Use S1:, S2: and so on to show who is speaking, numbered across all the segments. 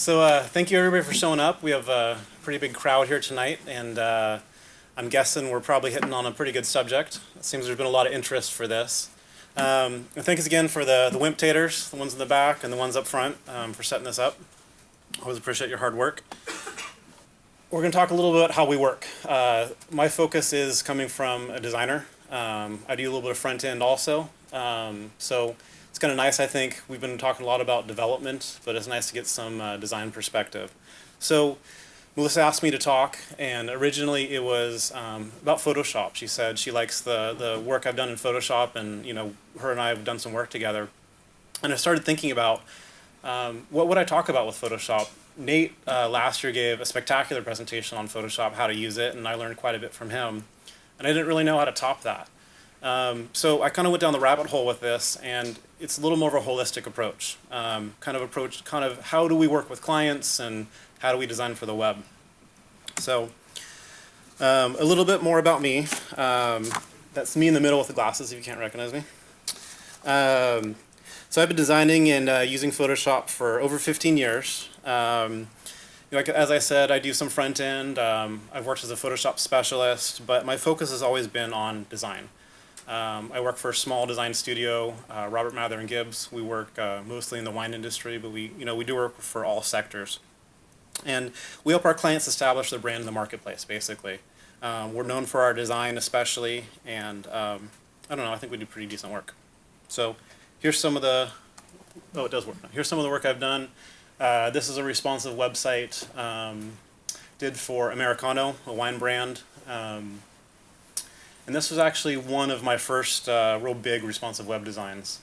S1: So uh, thank you everybody for showing up. We have a pretty big crowd here tonight, and uh, I'm guessing we're probably hitting on a pretty good subject. It seems there's been a lot of interest for this. Um, thanks again for the, the Wimp Taters, the ones in the back and the ones up front, um, for setting this up. Always appreciate your hard work. We're going to talk a little bit about how we work. Uh, my focus is coming from a designer. Um, I do a little bit of front end also. Um, so kind of nice, I think. We've been talking a lot about development, but it's nice to get some uh, design perspective. So Melissa asked me to talk, and originally it was um, about Photoshop. She said she likes the, the work I've done in Photoshop, and you know, her and I have done some work together. And I started thinking about um, what would I talk about with Photoshop. Nate uh, last year gave a spectacular presentation on Photoshop, how to use it, and I learned quite a bit from him. And I didn't really know how to top that. Um, so I kind of went down the rabbit hole with this, and it's a little more of a holistic approach. Um, kind of approach, kind of how do we work with clients, and how do we design for the web. So um, a little bit more about me. Um, that's me in the middle with the glasses, if you can't recognize me. Um, so I've been designing and uh, using Photoshop for over 15 years. Um, like, as I said, I do some front end. Um, I've worked as a Photoshop specialist, but my focus has always been on design. Um, I work for a small design studio, uh, Robert Mather and Gibbs. We work uh, mostly in the wine industry, but we, you know, we do work for all sectors. And we help our clients establish their brand in the marketplace, basically. Um, we're known for our design especially, and um, I don't know, I think we do pretty decent work. So here's some of the, oh, it does work. Here's some of the work I've done. Uh, this is a responsive website um, did for Americano, a wine brand. Um, and this was actually one of my first uh, real big responsive web designs.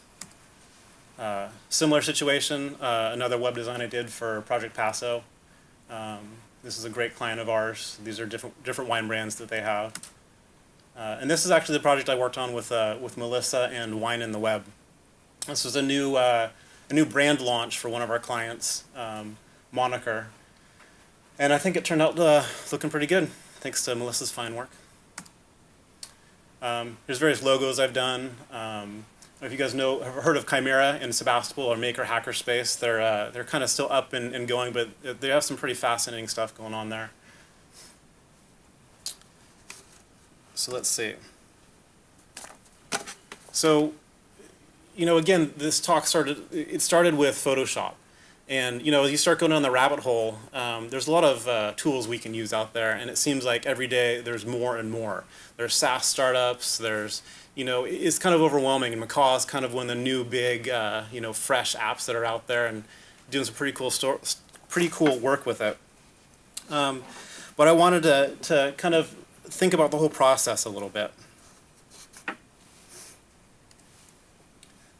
S1: Uh, similar situation, uh, another web design I did for Project Paso. Um, this is a great client of ours. These are different, different wine brands that they have. Uh, and this is actually the project I worked on with, uh, with Melissa and Wine in the Web. This was a new, uh, a new brand launch for one of our clients, um, Moniker. And I think it turned out looking pretty good, thanks to Melissa's fine work. Um, there's various logos I've done. Um, if you guys know, have heard of Chimera in Sebastopol or Maker Hackerspace, they're uh, they're kind of still up and, and going, but they have some pretty fascinating stuff going on there. So let's see. So, you know, again, this talk started. It started with Photoshop. And you know, as you start going down the rabbit hole, um, there's a lot of uh, tools we can use out there, and it seems like every day there's more and more. There's SaaS startups. There's you know, it's kind of overwhelming. And Macaw is kind of one of the new big, uh, you know, fresh apps that are out there, and doing some pretty cool store, pretty cool work with it. Um, but I wanted to to kind of think about the whole process a little bit.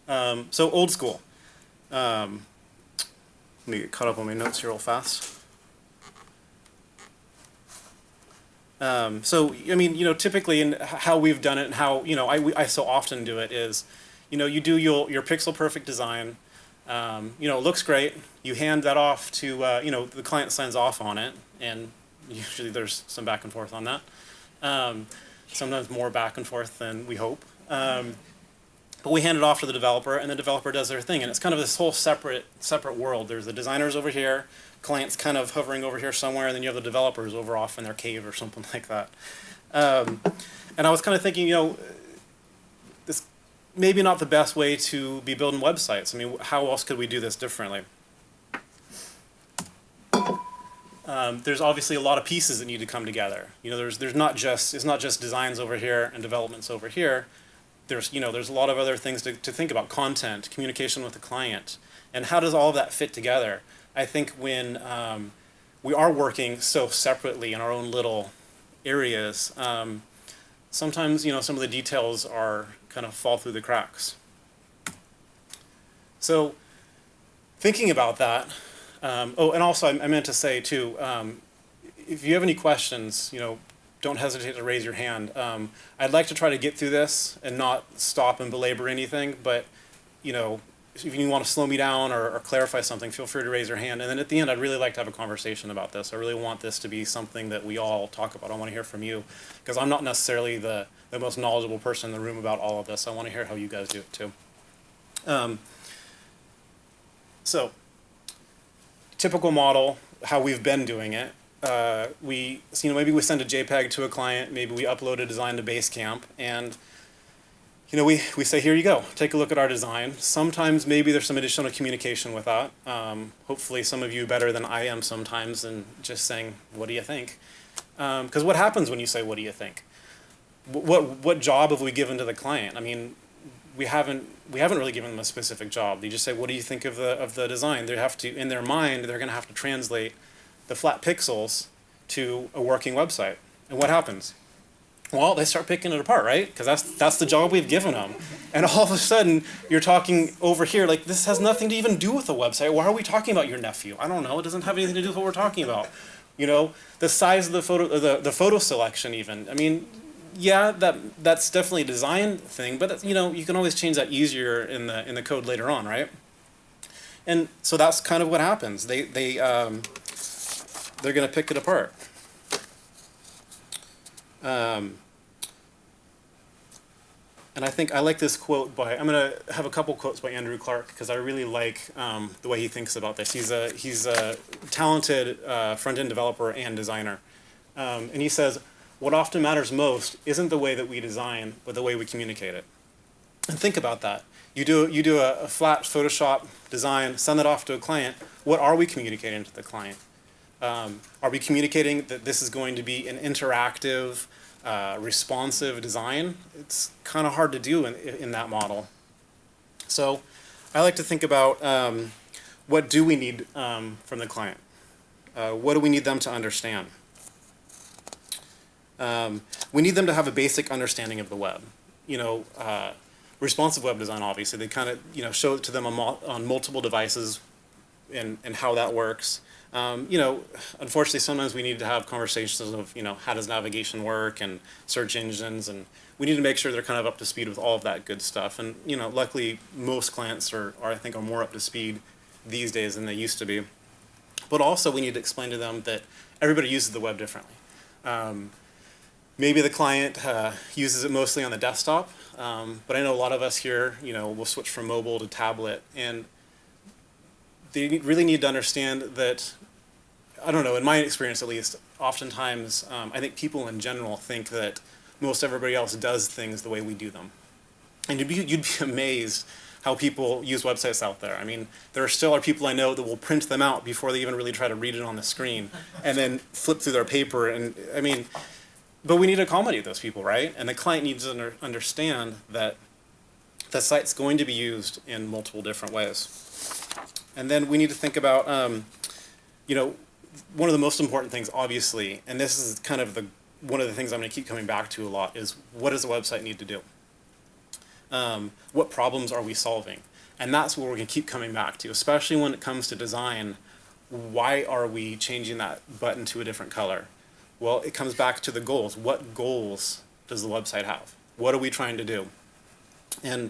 S1: Um, so old school. Let me get caught up on my notes here real fast. Um, so, I mean, you know, typically in how we've done it and how, you know, I, I so often do it is, you know, you do your, your pixel perfect design, um, you know, it looks great. You hand that off to, uh, you know, the client signs off on it, and usually there's some back and forth on that. Um, sometimes more back and forth than we hope. Um, but we hand it off to the developer, and the developer does their thing. And it's kind of this whole separate separate world. There's the designers over here, clients kind of hovering over here somewhere, and then you have the developers over off in their cave or something like that. Um, and I was kind of thinking, you know, this maybe not the best way to be building websites. I mean, how else could we do this differently? Um, there's obviously a lot of pieces that need to come together. You know, there's there's not just it's not just designs over here and developments over here there's you know there's a lot of other things to, to think about content communication with the client and how does all of that fit together? I think when um, we are working so separately in our own little areas um, sometimes you know some of the details are kind of fall through the cracks. So thinking about that um, oh and also I, I, meant to say too um, if you have any questions you know don't hesitate to raise your hand. Um, I'd like to try to get through this and not stop and belabor anything, but you know, if you want to slow me down or, or, clarify something, feel free to raise your hand. And then at the end, I'd really like to have a conversation about this. I really want this to be something that we all talk about. I want to hear from you because I'm not necessarily the, the most knowledgeable person in the room about all of this. I want to hear how you guys do it too. Um, so typical model, how we've been doing it. Uh, we, so, you know, maybe we send a JPEG to a client, maybe we upload a design to Basecamp, and you know, we, we say, here you go, take a look at our design. Sometimes maybe there's some additional communication with that. Um, hopefully some of you better than I am sometimes and just saying, what do you think? Because um, what happens when you say, what do you think? What, what job have we given to the client? I mean, we haven't, we haven't really given them a specific job. They just say, what do you think of the, of the design? They have to, in their mind, they're gonna have to translate the flat pixels to a working website. And what happens? Well, they start picking it apart, right? Because that's, that's the job we've given them. And all of a sudden, you're talking over here, like, this has nothing to even do with the website. Why are we talking about your nephew? I don't know. It doesn't have anything to do with what we're talking about. You know, the size of the photo, the, the photo selection even. I mean, yeah, that that's definitely a design thing, but you know, you can always change that easier in the in the code later on, right? And so that's kind of what happens. They they um, they're going to pick it apart. Um, and I think I like this quote by, I'm going to have a couple quotes by Andrew Clarke because I really like um, the way he thinks about this. He's a, he's a talented uh, front-end developer and designer. Um, and he says, what often matters most isn't the way that we design, but the way we communicate it. And think about that. You do, you do a, a flat Photoshop design, send it off to a client. What are we communicating to the client? Um, are we communicating that this is going to be an interactive, uh, responsive design? It's kind of hard to do in, in that model. So I like to think about um, what do we need um, from the client? Uh, what do we need them to understand? Um, we need them to have a basic understanding of the web. You know, uh, responsive web design, obviously, they kind of, you know, show it to them on, on multiple devices and, and how that works. Um, you know, unfortunately, sometimes we need to have conversations of, you know, how does navigation work and search engines, and we need to make sure they're kind of up to speed with all of that good stuff. And, you know, luckily, most clients are, are I think, are more up to speed these days than they used to be. But also, we need to explain to them that everybody uses the web differently. Um, maybe the client uh, uses it mostly on the desktop, um, but I know a lot of us here, you know, will switch from mobile to tablet, and they really need to understand that, I don't know, in my experience at least, oftentimes um, I think people in general think that most everybody else does things the way we do them. And you'd be, you'd be amazed how people use websites out there. I mean, there still are people I know that will print them out before they even really try to read it on the screen and then flip through their paper. And I mean, but we need to accommodate those people, right? And the client needs to under, understand that the site's going to be used in multiple different ways. And then we need to think about, um, you know, one of the most important things, obviously, and this is kind of the one of the things I'm going to keep coming back to a lot is what does the website need to do? Um, what problems are we solving? And that's what we're going to keep coming back to, especially when it comes to design. Why are we changing that button to a different color? Well, it comes back to the goals. What goals does the website have? What are we trying to do? And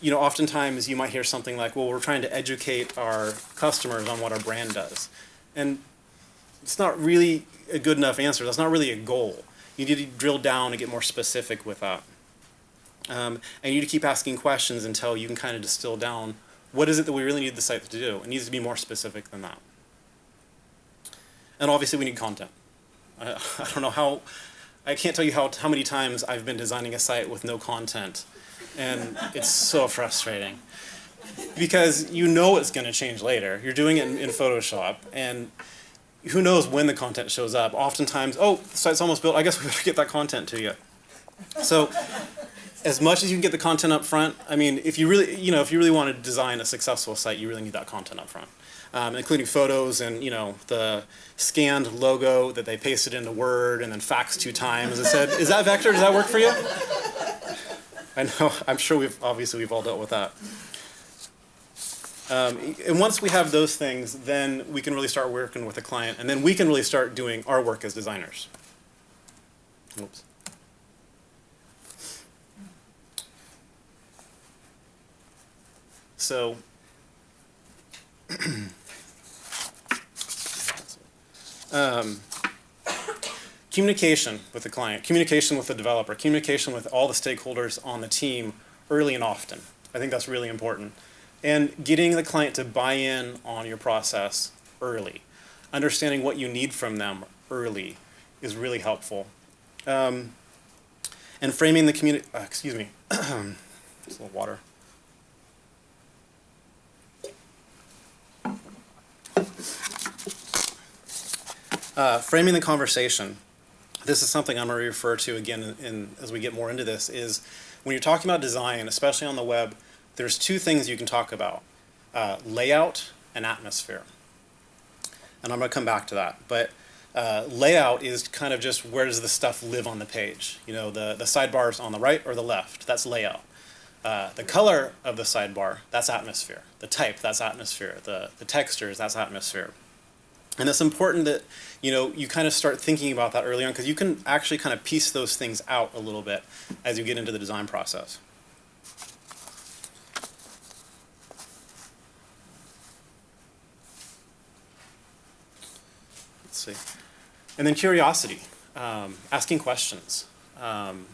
S1: you know, oftentimes you might hear something like, well, we're trying to educate our customers on what our brand does. And it's not really a good enough answer. That's not really a goal. You need to drill down and get more specific with that. Um, and you need to keep asking questions until you can kind of distill down what is it that we really need the site to do. It needs to be more specific than that. And obviously we need content. I, I don't know how, I can't tell you how, how many times I've been designing a site with no content and it's so frustrating because you know it's going to change later. You're doing it in, in, Photoshop, and who knows when the content shows up. Oftentimes, oh, the site's almost built. I guess we better get that content to you. So, as much as you can get the content up front, I mean, if you really, you know, if you really want to design a successful site, you really need that content up front. Um, including photos and you know the scanned logo that they pasted into Word and then faxed two times and said, "Is that vector? Does that work for you?" I know, I'm sure we've, obviously we've all dealt with that. Um, and once we have those things, then we can really start working with the client, and then we can really start doing our work as designers. Oops. So, um, communication with the client, communication with the developer, communication with all the stakeholders on the team early and often. I think that's really important. And getting the client to buy in on your process early. Understanding what you need from them early is really helpful. Um, and framing the community, uh, excuse me, just a little water. Uh, framing the conversation. This is something I'm going to refer to again in, in, as we get more into this. Is when you're talking about design, especially on the web, there's two things you can talk about: uh, layout and atmosphere. And I'm going to come back to that. But uh, layout is kind of just where does the stuff live on the page. You know, the the sidebars on the right or the left. That's layout. Uh, the color of the sidebar, that's atmosphere. The type, that's atmosphere. The, the textures, that's atmosphere. And it's important that you know you kind of start thinking about that early on because you can actually kind of piece those things out a little bit as you get into the design process. Let's see. And then curiosity, um, asking questions. Um,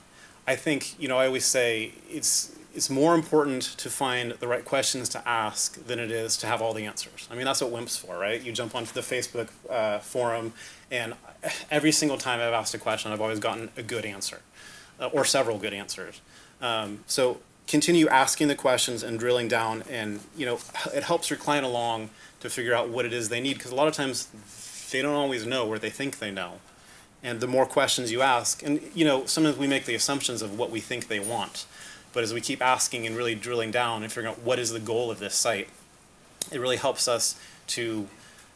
S1: I think, you know, I always say it's, it's more important to find the right questions to ask than it is to have all the answers. I mean, that's what WIMP's for, right? You jump onto the Facebook uh, forum, and every single time I've asked a question, I've always gotten a good answer, uh, or several good answers. Um, so continue asking the questions and drilling down, and you know, it helps your client along to figure out what it is they need, because a lot of times they don't always know where they think they know. And the more questions you ask, and you know, sometimes we make the assumptions of what we think they want. But as we keep asking and really drilling down and figuring out what is the goal of this site, it really helps us to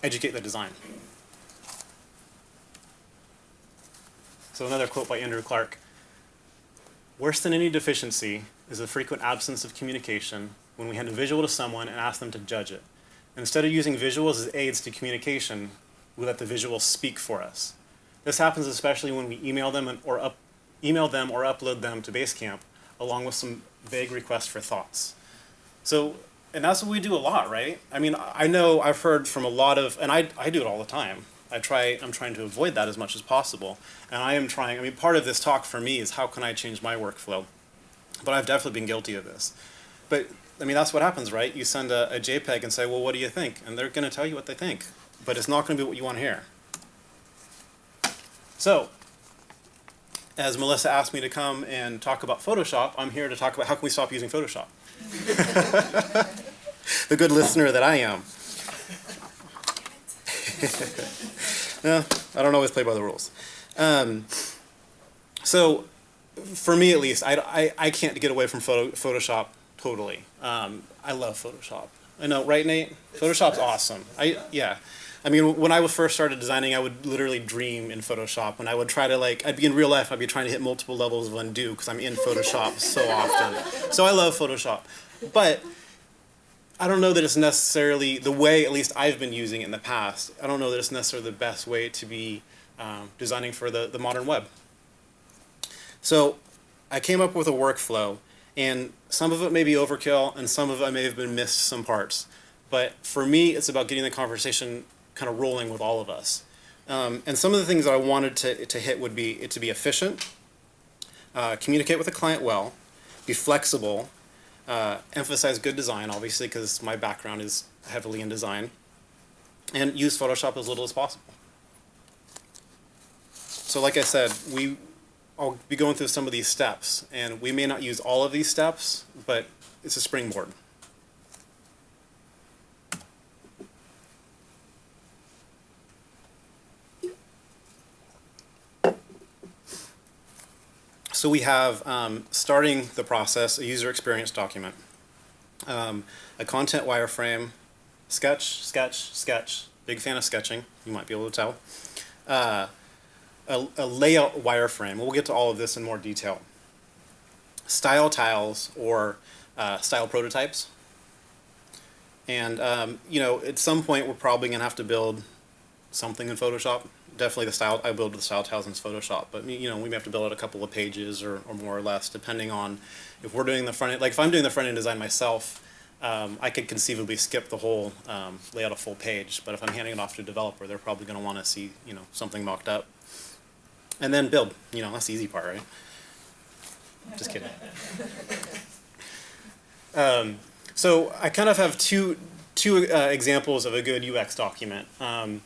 S1: educate the design. So another quote by Andrew Clarke. Worse than any deficiency is the frequent absence of communication when we hand a visual to someone and ask them to judge it. Instead of using visuals as aids to communication, we let the visuals speak for us. This happens especially when we email them or up, email them or upload them to Basecamp along with some vague requests for thoughts. So, and that's what we do a lot, right? I mean, I know I've heard from a lot of, and I, I do it all the time. I try, I'm trying to avoid that as much as possible. And I am trying, I mean, part of this talk for me is how can I change my workflow? But I've definitely been guilty of this. But, I mean, that's what happens, right? You send a, a JPEG and say, well, what do you think? And they're going to tell you what they think but it's not going to be what you want to hear. So, as Melissa asked me to come and talk about Photoshop, I'm here to talk about how can we stop using Photoshop. the good listener that I am. yeah, I don't always play by the rules. Um, so, for me at least, I, I, I can't get away from photo, Photoshop totally. Um, I love Photoshop. I know, right, Nate? Photoshop's awesome. I yeah. I mean, when I first started designing, I would literally dream in Photoshop. When I would try to like, I'd be in real life, I'd be trying to hit multiple levels of undo because I'm in Photoshop so often. So I love Photoshop. But I don't know that it's necessarily the way, at least I've been using it in the past, I don't know that it's necessarily the best way to be um, designing for the, the modern web. So I came up with a workflow, and some of it may be overkill, and some of it may have been missed some parts. But for me, it's about getting the conversation kind of rolling with all of us. Um, and some of the things that I wanted to, to hit would be it to be efficient, uh, communicate with the client well, be flexible, uh, emphasize good design, obviously, because my background is heavily in design, and use Photoshop as little as possible. So like I said, we, I'll be going through some of these steps, and we may not use all of these steps, but it's a springboard. So we have, um, starting the process, a user experience document, um, a content wireframe, sketch, sketch, sketch, big fan of sketching, you might be able to tell, uh, a, a layout wireframe, we'll get to all of this in more detail, style tiles or uh, style prototypes, and um, you know, at some point we're probably going to have to build something in Photoshop definitely the style, I build the style tiles in Photoshop, but you know, we may have to build out a couple of pages or, or more or less, depending on if we're doing the front end, like if I'm doing the front end design myself, um, I could conceivably skip the whole, um, lay out a full page, but if I'm handing it off to a developer, they're probably gonna wanna see, you know, something mocked up. And then build, you know, that's the easy part, right? Just kidding. Um, so I kind of have two two uh, examples of a good UX document. Um,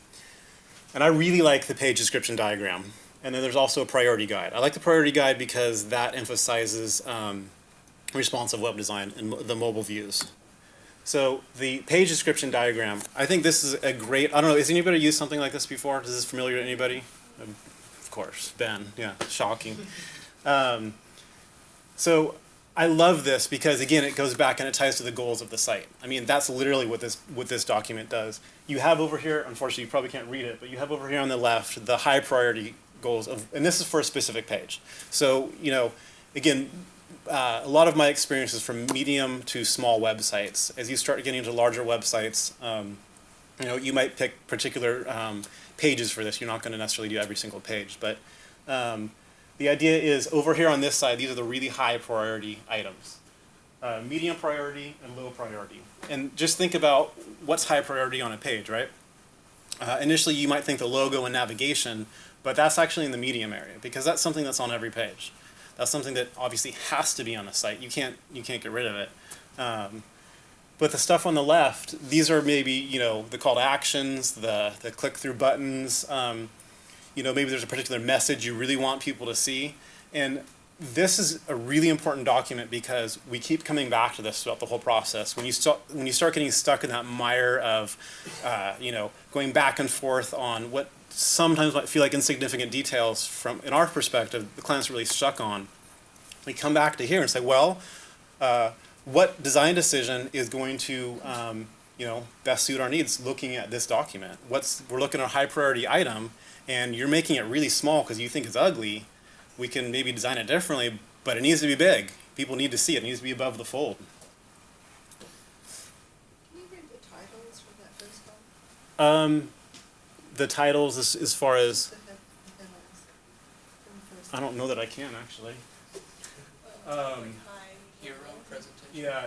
S1: and I really like the page description diagram. And then there's also a priority guide. I like the priority guide because that emphasizes um, responsive web design and the mobile views. So the page description diagram, I think this is a great, I don't know, has anybody used something like this before? Is this familiar to anybody? Of course, Ben, yeah, shocking. Um, so I love this because again, it goes back and it ties to the goals of the site. I mean, that's literally what this, what this document does. You have over here, unfortunately, you probably can't read it, but you have over here on the left, the high priority goals of, and this is for a specific page. So, you know, again, uh, a lot of my experience is from medium to small websites. As you start getting into larger websites, um, you know, you might pick particular um, pages for this. You're not going to necessarily do every single page, but um, the idea is over here on this side, these are the really high priority items. Uh, medium priority and low priority. And just think about what's high priority on a page, right? Uh, initially, you might think the logo and navigation, but that's actually in the medium area because that's something that's on every page. That's something that obviously has to be on the site. You can't you can't get rid of it. Um, but the stuff on the left, these are maybe you know the call to actions, the the click through buttons. Um, you know maybe there's a particular message you really want people to see, and this is a really important document because we keep coming back to this throughout the whole process. When you start when you start getting stuck in that mire of, uh, you know, going back and forth on what sometimes might feel like insignificant details from in our perspective, the client's really stuck on. We come back to here and say, well, uh, what design decision is going to um, you know best suit our needs? Looking at this document, what's we're looking at a high priority item, and you're making it really small because you think it's ugly we can maybe design it differently, but it needs to be big. People need to see it. It needs to be above the fold.
S2: Can you read the titles for that first one?
S1: Um, the titles, as, as far as
S2: The head- headlines from the first
S1: I don't know that I can actually. Um,
S3: Hero presentation.
S1: yeah.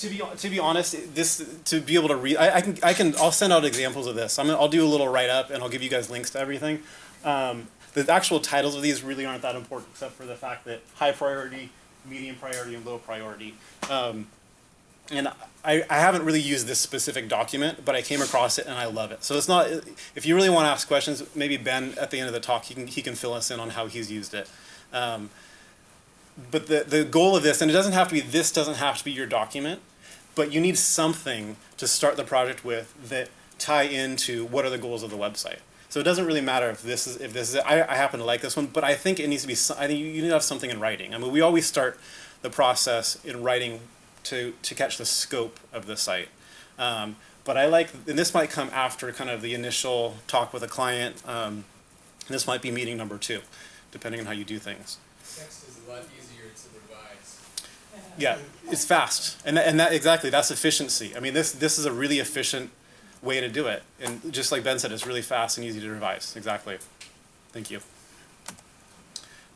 S1: To be to be honest, this to be able to read, I, I can I can I'll send out examples of this. I'm gonna, I'll do a little write up and I'll give you guys links to everything. Um, the actual titles of these really aren't that important, except for the fact that high priority, medium priority, and low priority. Um, and I, I haven't really used this specific document, but I came across it and I love it. So it's not, if you really want to ask questions, maybe Ben at the end of the talk, he can, he can fill us in on how he's used it. Um, but the, the goal of this, and it doesn't have to be, this doesn't have to be your document, but you need something to start the project with that tie into what are the goals of the website. So it doesn't really matter if this is if this is I, I happen to like this one, but I think it needs to be. I think you you need to have something in writing. I mean, we always start the process in writing to to catch the scope of the site. Um, but I like, and this might come after kind of the initial talk with a client. Um, this might be meeting number two, depending on how you do things.
S3: Text is a lot easier to revise.
S1: Yeah, it's fast, and that, and that exactly that's efficiency. I mean, this this is a really efficient way to do it, and just like Ben said, it's really fast and easy to revise. Exactly. Thank you.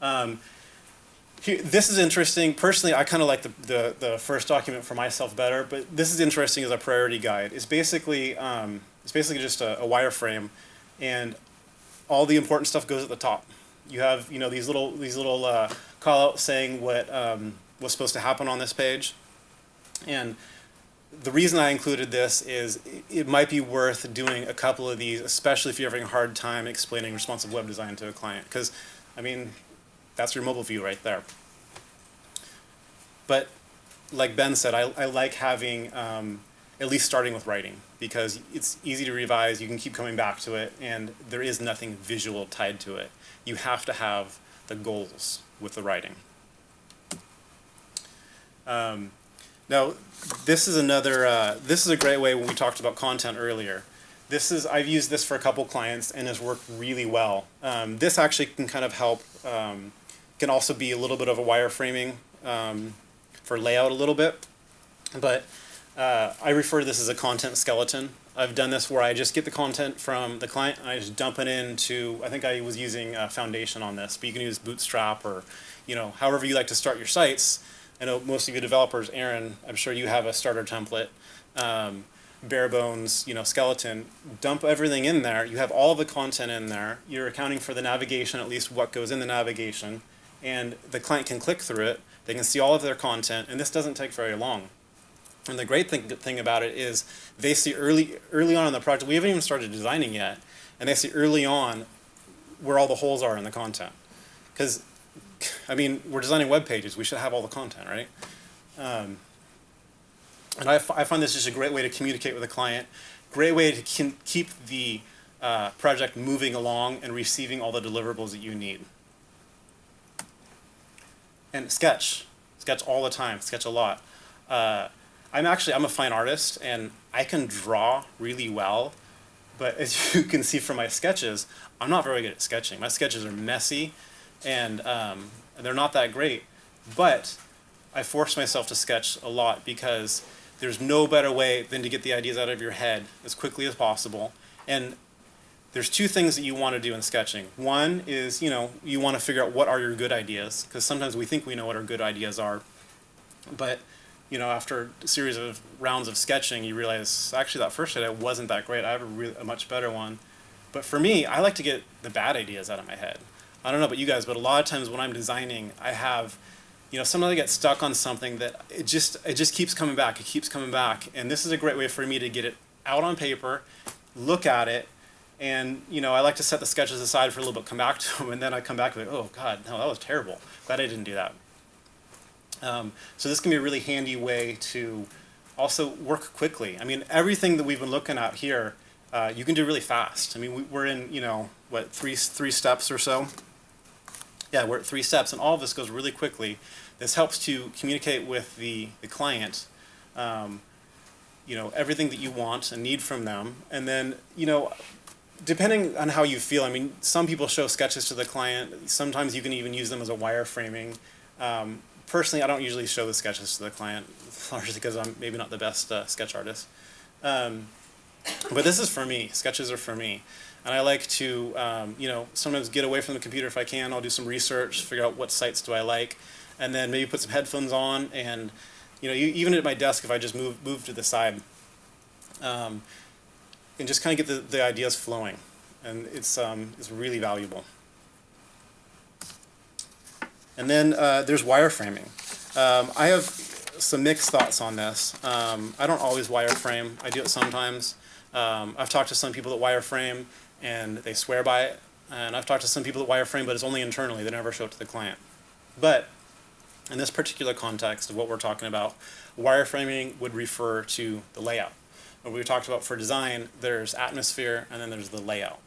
S1: Um, here, this is interesting. Personally, I kind of like the, the the first document for myself better, but this is interesting as a priority guide. It's basically um, it's basically just a, a wireframe, and all the important stuff goes at the top. You have you know these little these little uh, call outs saying what um, what's supposed to happen on this page, and the reason I included this is it- it might be worth doing a couple of these, especially if you're having a hard time explaining responsive web design to a client, because I mean that's your mobile view right there. But like Ben said, I, I like having um, at least starting with writing because it's easy to revise. You can keep coming back to it, and there is nothing visual tied to it. You have to have the goals with the writing. Um, now, this is another. Uh, this is a great way when we talked about content earlier. This is I've used this for a couple clients and has worked really well. Um, this actually can kind of help. Um, can also be a little bit of a wireframing um, for layout a little bit, but uh, I refer to this as a content skeleton. I've done this where I just get the content from the client and I just dump it into. I think I was using uh, Foundation on this, but you can use Bootstrap or, you know, however you like to start your sites. I know most of you developers, Aaron, I'm sure you have a starter template, um, bare bones, you know, skeleton. Dump everything in there. You have all the content in there. You're accounting for the navigation, at least what goes in the navigation, and the client can click through it. They can see all of their content, and this doesn't take very long. And the great thing, thing about it is they see early early on in the project, we haven't even started designing yet, and they see early on where all the holes are in the content. Because, I mean, we're designing web pages, we should have all the content, right? Um, and I, find this just a great way to communicate with a client, great way to keep the uh, project moving along and receiving all the deliverables that you need. And sketch, sketch all the time, sketch a lot. Uh, I'm actually I'm a fine artist and I can draw really well, but as you can see from my sketches, I'm not very good at sketching. My sketches are messy, and um, they're not that great. But I force myself to sketch a lot because there's no better way than to get the ideas out of your head as quickly as possible. And there's two things that you want to do in sketching. One is, you know, you want to figure out what are your good ideas, because sometimes we think we know what our good ideas are, but you know, after a series of rounds of sketching, you realize actually that first idea wasn't that great. I have a, a much better one. But for me, I like to get the bad ideas out of my head. I don't know about you guys, but a lot of times when I'm designing, I have, you know, sometimes I get stuck on something that it just it just keeps coming back. It keeps coming back, and this is a great way for me to get it out on paper, look at it, and you know, I like to set the sketches aside for a little bit, come back to them, and then I come back and like, oh God, no, that was terrible. Glad I didn't do that. Um, so this can be a really handy way to also work quickly. I mean, everything that we've been looking at here, uh, you can do really fast. I mean, we, we're in, you know, what, three, three steps or so? Yeah, we're at three steps, and all of this goes really quickly. This helps to communicate with the, the client, um, you know, everything that you want and need from them. And then, you know, depending on how you feel, I mean, some people show sketches to the client. Sometimes you can even use them as a wireframing. Um, personally, I don't usually show the sketches to the client, largely because I'm maybe not the best uh, sketch artist. Um, but this is for me. Sketches are for me, and I like to, um, you know, sometimes get away from the computer if I can. I'll do some research, figure out what sites do I like, and then maybe put some headphones on, and you know, even at my desk, if I just move move to the side, um, and just kind of get the, the ideas flowing, and it's um, it's really valuable. And then uh, there's wireframing. Um, I have some mixed thoughts on this. Um, I don't always wireframe. I do it sometimes. Um, I've talked to some people that wireframe and they swear by it. And I've talked to some people that wireframe, but it's only internally. They never show it to the client. But in this particular context of what we're talking about, wireframing would refer to the layout. What we talked about for design, there's atmosphere and then there's the layout.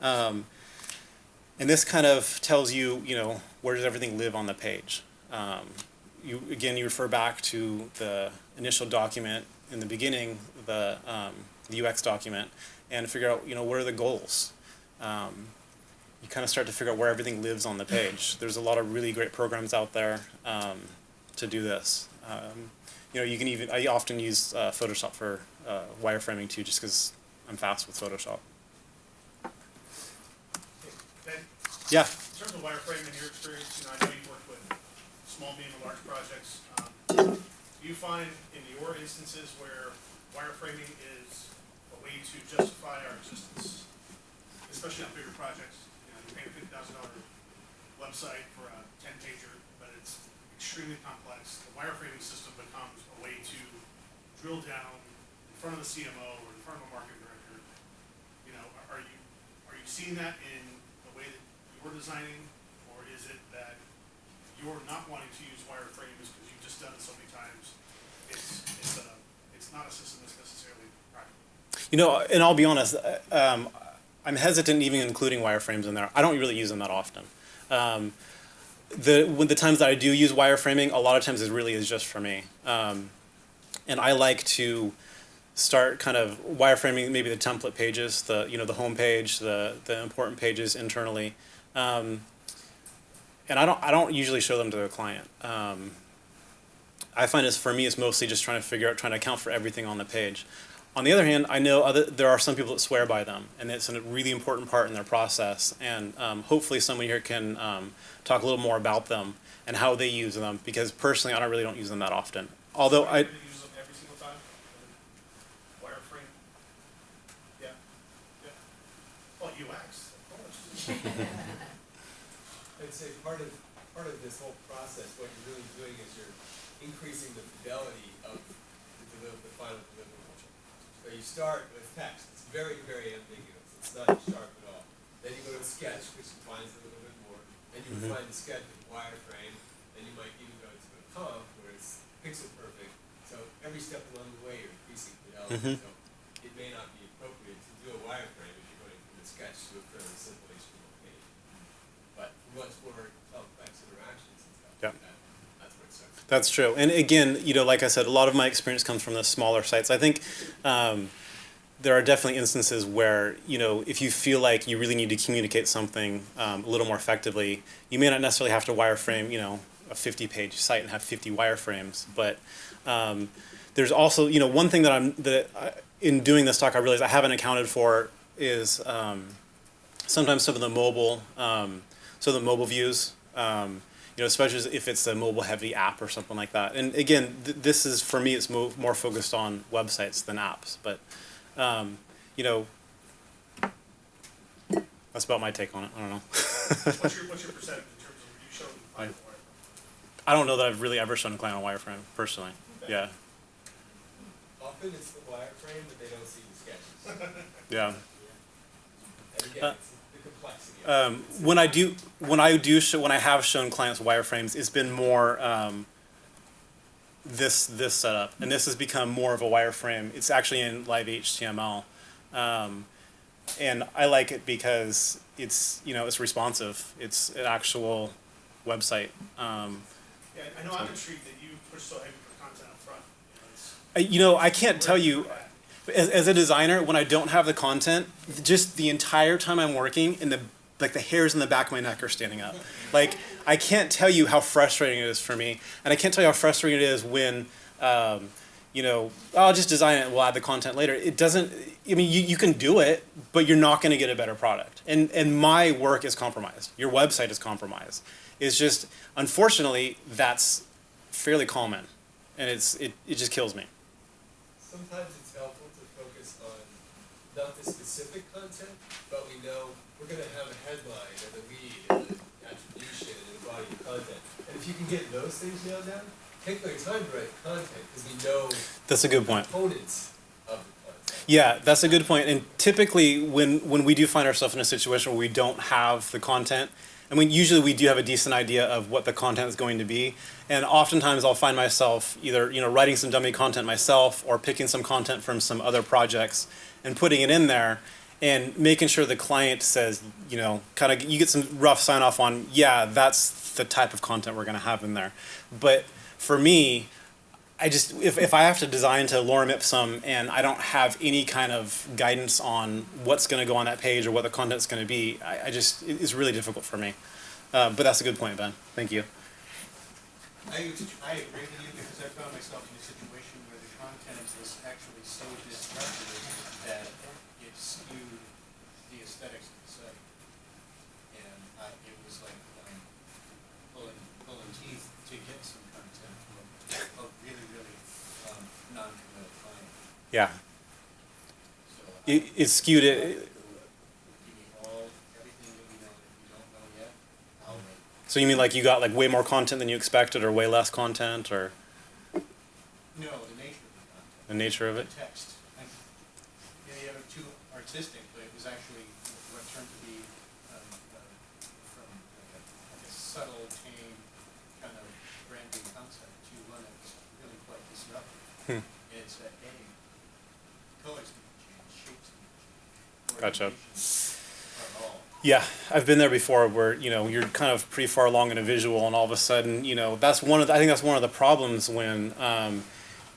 S1: Um, and this kind of tells you, you know, where does everything live on the page. Um, you again, you refer back to the initial document in the beginning, the, um, the UX document, and figure out, you know, what are the goals. Um, you kind of start to figure out where everything lives on the page. There's a lot of really great programs out there um, to do this. Um, you know, you can even I often use uh, Photoshop for uh, wireframing too, just because I'm fast with Photoshop.
S4: Ben,
S1: Yeah.
S4: in terms of wireframing in your experience, you know, I know you've worked with small, medium, and large projects. Um, Do you find in your instances where wireframing is to justify our existence, especially on bigger projects? You know, you're paying a fifty thousand dollar website for a ten pager, but it's extremely complex. The wireframing system becomes a way to drill down in front of the CMO or in front of a market director. You know, are- you, are you seeing that in the way that you're designing? Or is it that you're not wanting to use wireframes because you've just done it so many times? It's, it's a, it's not a system that's necessarily.
S1: You know, and I'll be honest, uh, um, I'm hesitant even including wireframes in there. I don't really use them that often. Um, the when the times that I do use wireframing, a lot of times it really is just for me. Um, and I like to start kind of wireframing maybe the template pages, the you know the home page, the the important pages internally. Um, and I don't I don't usually show them to the client. Um, I find it's for me it's mostly just trying to figure out trying to account for everything on the page. On the other hand, I know other there are some people that swear by them, and it's a really important part in their process. And um, hopefully, someone here can um, talk a little more about them and how they use them. Because personally, I don't really don't use them that often. Although I,
S4: use them every single time? Wireframe? Yeah, yeah. Well, UX, of course.
S5: I'd say part of, part of this whole process, what you're really doing is you're
S3: increasing the fidelity of the deliver, the final deliverable. So you start with text, it's very, very ambiguous, it's not sharp at all. Then you go to sketch, which defines it a little bit more, and you
S1: Mhm.
S3: refine the sketch with wireframe, and you might even go to a comp where it's pixel perfect. So every step along the way, you're increasing fidelity,
S1: Mhm.
S3: so it may not be appropriate to do a wireframe if you're going from a sketch to a fairly simple HTML page. But much more complex interactions and stuff
S1: Yeah.
S3: like that, that's where it starts.
S1: That's true. And again, you know, like I said, a lot of my experience comes from the smaller sites. I think um, there are definitely instances where, you know, if you feel like you really need to communicate something um, a little more effectively, you may not necessarily have to wireframe, you know, a 50 page site and have 50 wireframes. But um, there's also, you know, one thing that I'm, that I, in doing this talk, I realized I haven't accounted for is um, sometimes some of the mobile, um, of the mobile views, um, you know, especially if it's a mobile heavy app or something like that. And again, th- this is for me, it's mo- more focused on websites than apps. But um, you know, that's about my take on it. I don't know.
S4: What's your, what's your percentage in terms of you showing
S1: I-
S4: on wireframe?
S1: I don't know that I've really ever shown a client on wireframe personally. Yeah,
S3: Often it's the wireframe, but they don't see the sketches.
S1: yeah.
S3: And again,
S1: Uh,
S3: it's the complexity of it.
S1: Um, when I do, when I do, show, when I have shown clients wireframes, it's been more um, this this setup, and this has become more of a wireframe. It's actually in live HTML, um, and I like it because it's you know it's responsive. It's an actual website. Um,
S4: Yeah, I know I'm intrigued that you push so heavy for content up front. You know,
S1: I- you know, I can't tell you. as, as a designer, when I don't have the content, just the entire time I'm working, and the like the hairs in the back of my neck are standing up. Like I can't tell you how frustrating it is for me, and I can't tell you how frustrating it is when, um, you know, I'll just design it. We'll add the content later. It doesn't. I mean, you, you can do it, but you're not going to get a better product. And and my work is compromised. Your website is compromised. It's just unfortunately that's fairly common, and it's it, it just kills me.
S3: Sometimes it's helpful to focus on not the specific content, but we know we're gonna have a headline and a lead and an attribution and a body of content. And if you can get those things nailed down, take your time to write content, because we know
S1: That's a good point.
S3: components of the content.
S1: Yeah, that's a good point. And typically, when when we do find ourselves in a situation where we don't have the content, I mean, usually we do have a decent idea of what the content is going to be. And oftentimes, I'll find myself either you know writing some dummy content myself or picking some content from some other projects and putting it in there. And making sure the client says, you know, kind of, you get some rough sign off on, yeah, that's the type of content we're going to have in there. But for me, I just if, if I have to design to lorem ipsum and I don't have any kind of guidance on what's going to go on that page or what the content's going to be, I, I just it- it's really difficult for me. Uh, but that's a good point, Ben. Thank you.
S5: I, I agree with you because I found myself in a situation where the content is actually so destructive that it skewed the aesthetics of the site. And I, it was like, um, pulling, pulling teeth to get some content from a really, really, um, non-committal client,
S1: Yeah,
S5: so.
S1: it, it skewed it.
S5: Give me all, everything that we know that we don't know yet, I'll.
S1: So you mean like you got like way more content than you expected, or way less content, or
S5: No, the nature of the content.
S1: the nature of
S5: the
S1: it?
S5: text. And, yeah, the other two artistic, but it was actually what turned to be, um, uh, from like a, like a subtle, tame kind of branding concept to one that's really quite disruptive.
S1: Hmm.
S5: It's that, A, colors can change, shapes can
S1: Yeah, I've been there before where, you know, you're kind of pretty far along in a visual and all of a sudden, you know, that's one of the, I think that's one of the problems when um,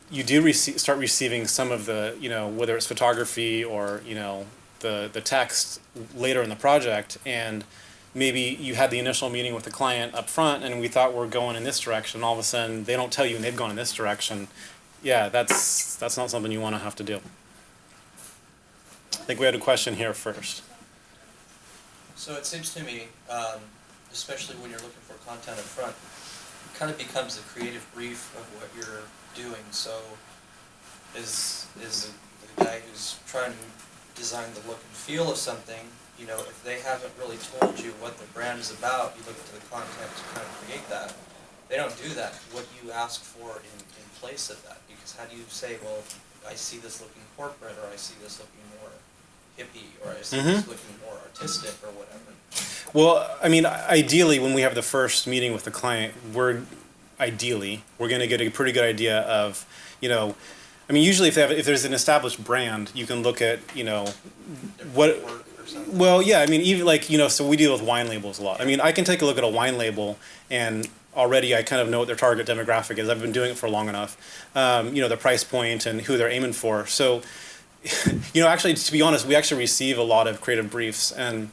S1: you do rece- start receiving some of the, you know, whether it's photography or, you know, the, the text later in the project and maybe you had the initial meeting with the client up front and we thought we're going in this direction, all of a sudden they don't tell you and they've gone in this direction. Yeah, that's, that's not something you want to have to do. I think we had a question here first.
S6: So it seems to me, um, especially when you're looking for content up front, it kind of becomes a creative brief of what you're doing. So is, is the guy who's trying to design the look and feel of something, you know, if they haven't really told you what the brand is about, you look to the content to kind of create that. they don't do that, what do you ask for in, in place of that? Because how do you say, well, I see this looking corporate, or I see this looking hippie, or I see this
S1: Mhm.
S6: looking more artistic, or whatever?
S1: Well, I mean, ideally, when we have the first meeting with the client, we're ideally we're going to get a pretty good idea of, you know, I mean, usually if they have, if there's an established brand, you can look at, you know, What-
S6: work or something?
S1: well, yeah, I mean, even like you know, so we deal with wine labels a lot. I mean, I can take a look at a wine label and already I kind of know what their target demographic is. I've been doing it for long enough. Um, you know, the price point and who they're aiming for. So, you know, actually, to be honest, we actually receive a lot of creative briefs and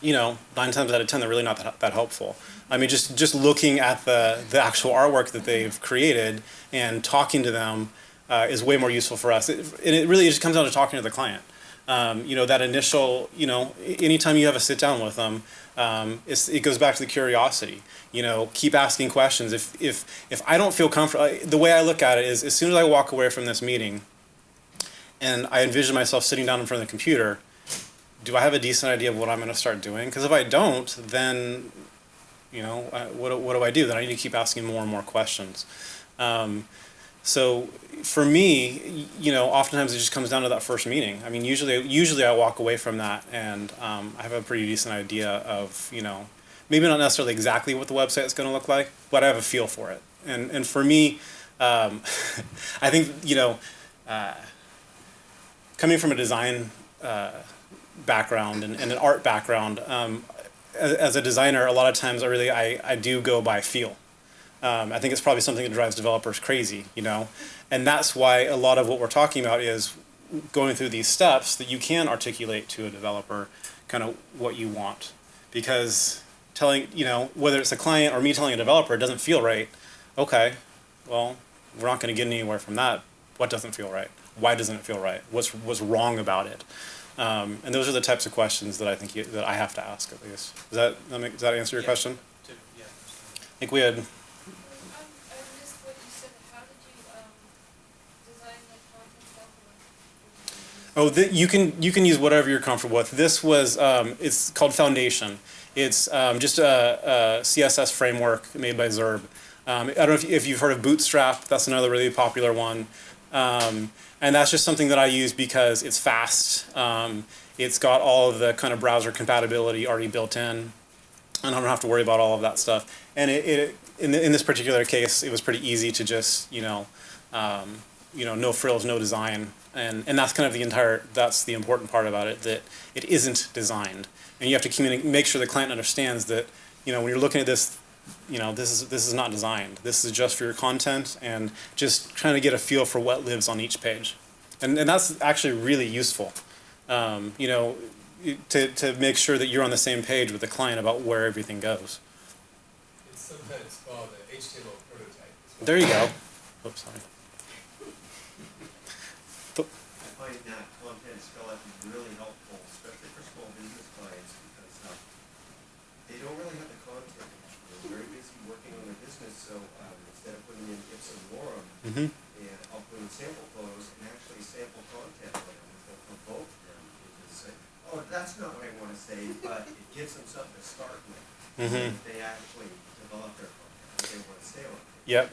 S1: you know, nine times out of ten, they're really not that, that helpful. I mean, just just looking at the the actual artwork that they've created and talking to them uh, is way more useful for us. It, and it really just comes down to talking to the client. Um, you know, that initial, you know, anytime you have a sit down with them, um, it goes back to the curiosity. You know, keep asking questions. If if if I don't feel comfortable, the way I look at it is, as soon as I walk away from this meeting, and I envision myself sitting down in front of the computer, do I have a decent idea of what I'm going to start doing? Because if I don't, then, you know, what, what do I do? Then I need to keep asking more and more questions. Um, so for me, you know, oftentimes it just comes down to that first meeting. I mean, usually, usually I walk away from that and um, I have a pretty decent idea of, you know, maybe not necessarily exactly what the website is going to look like, but I have a feel for it. And and for me, um, I think you know, uh, coming from a design uh, background and, and an art background, um, as, as a designer, a lot of times I really I, I do go by feel. Um, I think it's probably something that drives developers crazy, you know, and that's why a lot of what we're talking about is going through these steps that you can articulate to a developer kind of what you want, because telling you know whether it's a client or me telling a developer it doesn't feel right, okay, well we're not going to get anywhere from that. What doesn't feel right? Why doesn't it feel right? What's what's wrong about it? Um, and those are the types of questions that I think you, that I have to ask at least. Does that, that make, does that answer your
S6: Yeah.
S1: question?
S6: To- yeah.
S1: I think we had
S2: Um, I missed what you said, how did you, um, design the?
S1: Oh, you can you can use whatever you're comfortable with. This was um, it's called Foundation. It's um, just a, a CSS framework made by Zurb. Um, I don't know if, if you've heard of Bootstrap. That's another really popular one. And that's just something that I use because it's fast. Um, it's got all of the kind of browser compatibility already built in. and I don't have to worry about all of that stuff. And it, it in, in this particular case, it was pretty easy to just you know, um, you know, no frills, no design, and and that's kind of the entire. That's the important part about it that it isn't designed, and you have to make sure the client understands that you know when you're looking at this. You know, this is this is not designed. This is just for your content and just trying to get a feel for what lives on each page, and and that's actually really useful. Um, you know, to, to make sure that you're on the same page with the client about where everything goes.
S3: It's sometimes called an HTML prototype. well.
S1: There you go. Oops, sorry.
S7: I find that content skeleton really helpful, especially for small business clients, because, uh, they don't really have the content. They're very busy working on their business, so, um, instead of putting in ifs and lorem,
S1: Mm-hmm.
S7: and I'll put in sample photos and actually sample content for them, to provoke them to say, oh, that's not I but it gives them something to start with.
S1: Mhm.
S7: They actually develop their content, they wanna say on it.
S1: Yep.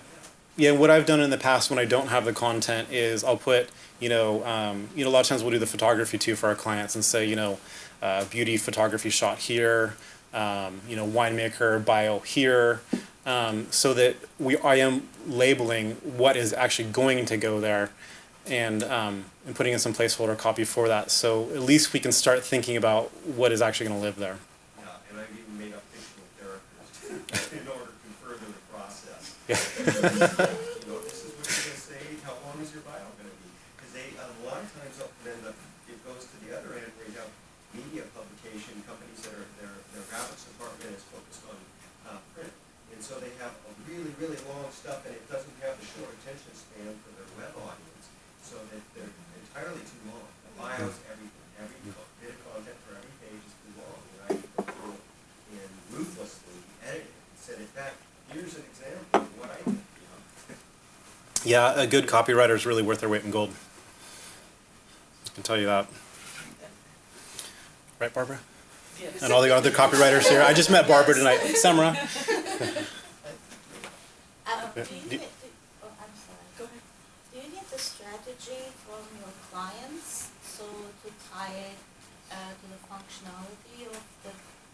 S1: Yeah, what I've done in the past when I don't have the content is I'll put, you know, um, you know, a lot of times we'll do the photography too for our clients and say, you know, uh, beauty photography shot here, um, you know, winemaker bio here, um, so that we I am labeling what is actually going to go there, and um, and putting in some placeholder copy for that. So at least we can start thinking about what is actually going to live there.
S7: Yeah, and I've even made up fictional characters in order to further the process.
S1: Yeah.
S7: You know, this is what you're gonna say, how long is your bio gonna be? Because they, a lot of times, up- then the, it goes to the other end where you have media publication companies that are, their, their graphics department is focused on, uh, print. And so they have a really, really long stuff and it doesn't have the short attention span for their web audience. So that they're entirely too long. The hmm. bios, everything, every hmm. bit of content for every page is too long. And I go and ruthlessly edit it and send it back. Here's an example of what I did, you know?
S1: Yeah, a good copywriter is really worth their weight in gold. I can tell you that. Right, Barbara?
S2: Yes.
S1: And all the other copywriters here. I just met Barbara tonight. Samara. Yeah.
S8: Uh, do you
S1: Do-
S8: need, oh, I'm sorry.
S2: Go ahead.
S8: Do you need the strategy from your clients, so to tie it, uh, to the functionality of the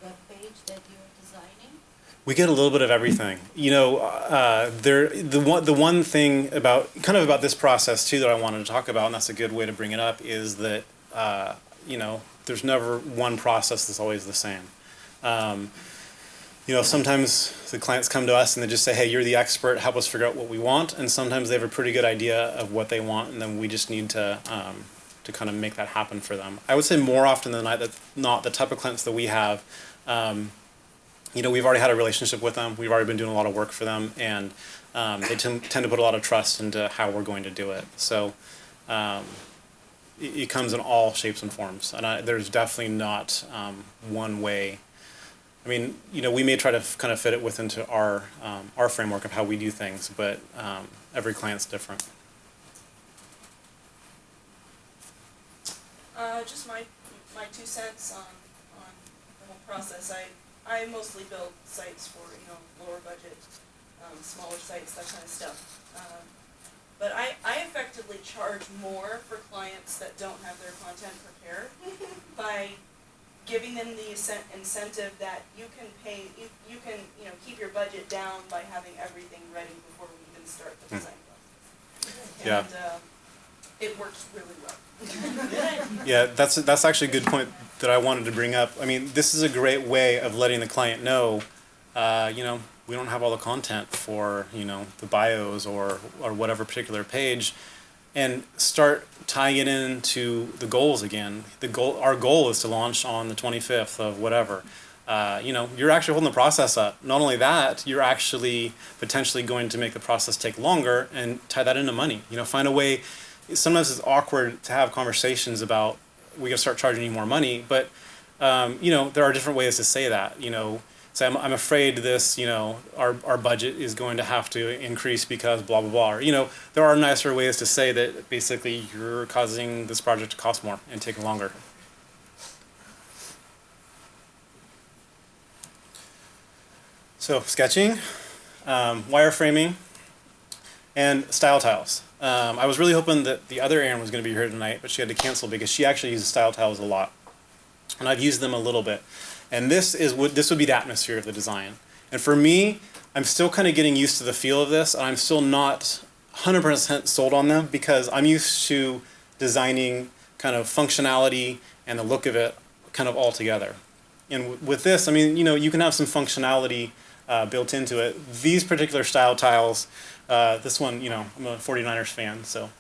S8: web page that you're designing?
S1: We get a little bit of everything. You know, uh, there the one the one thing about kind of about this process too that I wanted to talk about, and that's a good way to bring it up, is that uh, you know there's never one process that's always the same. Um, you know, sometimes the clients come to us and they just say, "Hey, you're the expert. Help us figure out what we want." And sometimes they have a pretty good idea of what they want, and then we just need to um, to kind of make that happen for them. I would say more often than not, that not the type of clients that we have. Um, you know, we've already had a relationship with them. We've already been doing a lot of work for them, and um, they tend, tend to put a lot of trust into how we're going to do it. So um, it, it comes in all shapes and forms, and I, there's definitely not um, one way. I mean, you know, we may try to kind of fit it within to our um, our framework of how we do things, but um, every client's different.
S9: Uh, just my, my two cents on, on the whole process. I, I mostly build sites for, you know, lower budget, um, smaller sites, that kind of stuff. Um, But I, I effectively charge more for clients that don't have their content prepared by giving them the incen- incentive that you can pay, you, you can, you know, keep your budget down by having everything ready before we even start the design process.
S1: Yeah.
S9: And, um, it works really well.
S1: Yeah, that's that's actually a good point that I wanted to bring up. I mean, this is a great way of letting the client know, uh, you know, we don't have all the content for you know the bios or or whatever particular page, and start tying it into the goals again. The goal, our goal is to launch on the twenty fifth of whatever. Uh, you know, you're actually holding the process up. Not only that, you're actually potentially going to make the process take longer and tie that into money. You know, find a way sometimes it's awkward to have conversations about we to start charging you more money but um, you know there are different ways to say that you know say I'm, I'm afraid this you know our, our budget is going to have to increase because blah blah blah you know there are nicer ways to say that basically you're causing this project to cost more and take longer so sketching um, wireframing and style tiles. Um, I was really hoping that the other Erin was going to be here tonight, but she had to cancel because she actually uses style tiles a lot, and I've used them a little bit. And this is what this would be the atmosphere of the design. And for me, I'm still kind of getting used to the feel of this, I'm still not 100% sold on them because I'm used to designing kind of functionality and the look of it kind of all together. And with this, I mean, you know, you can have some functionality uh, built into it. These particular style tiles, uh, this one, you know, I'm a 49ers fan, so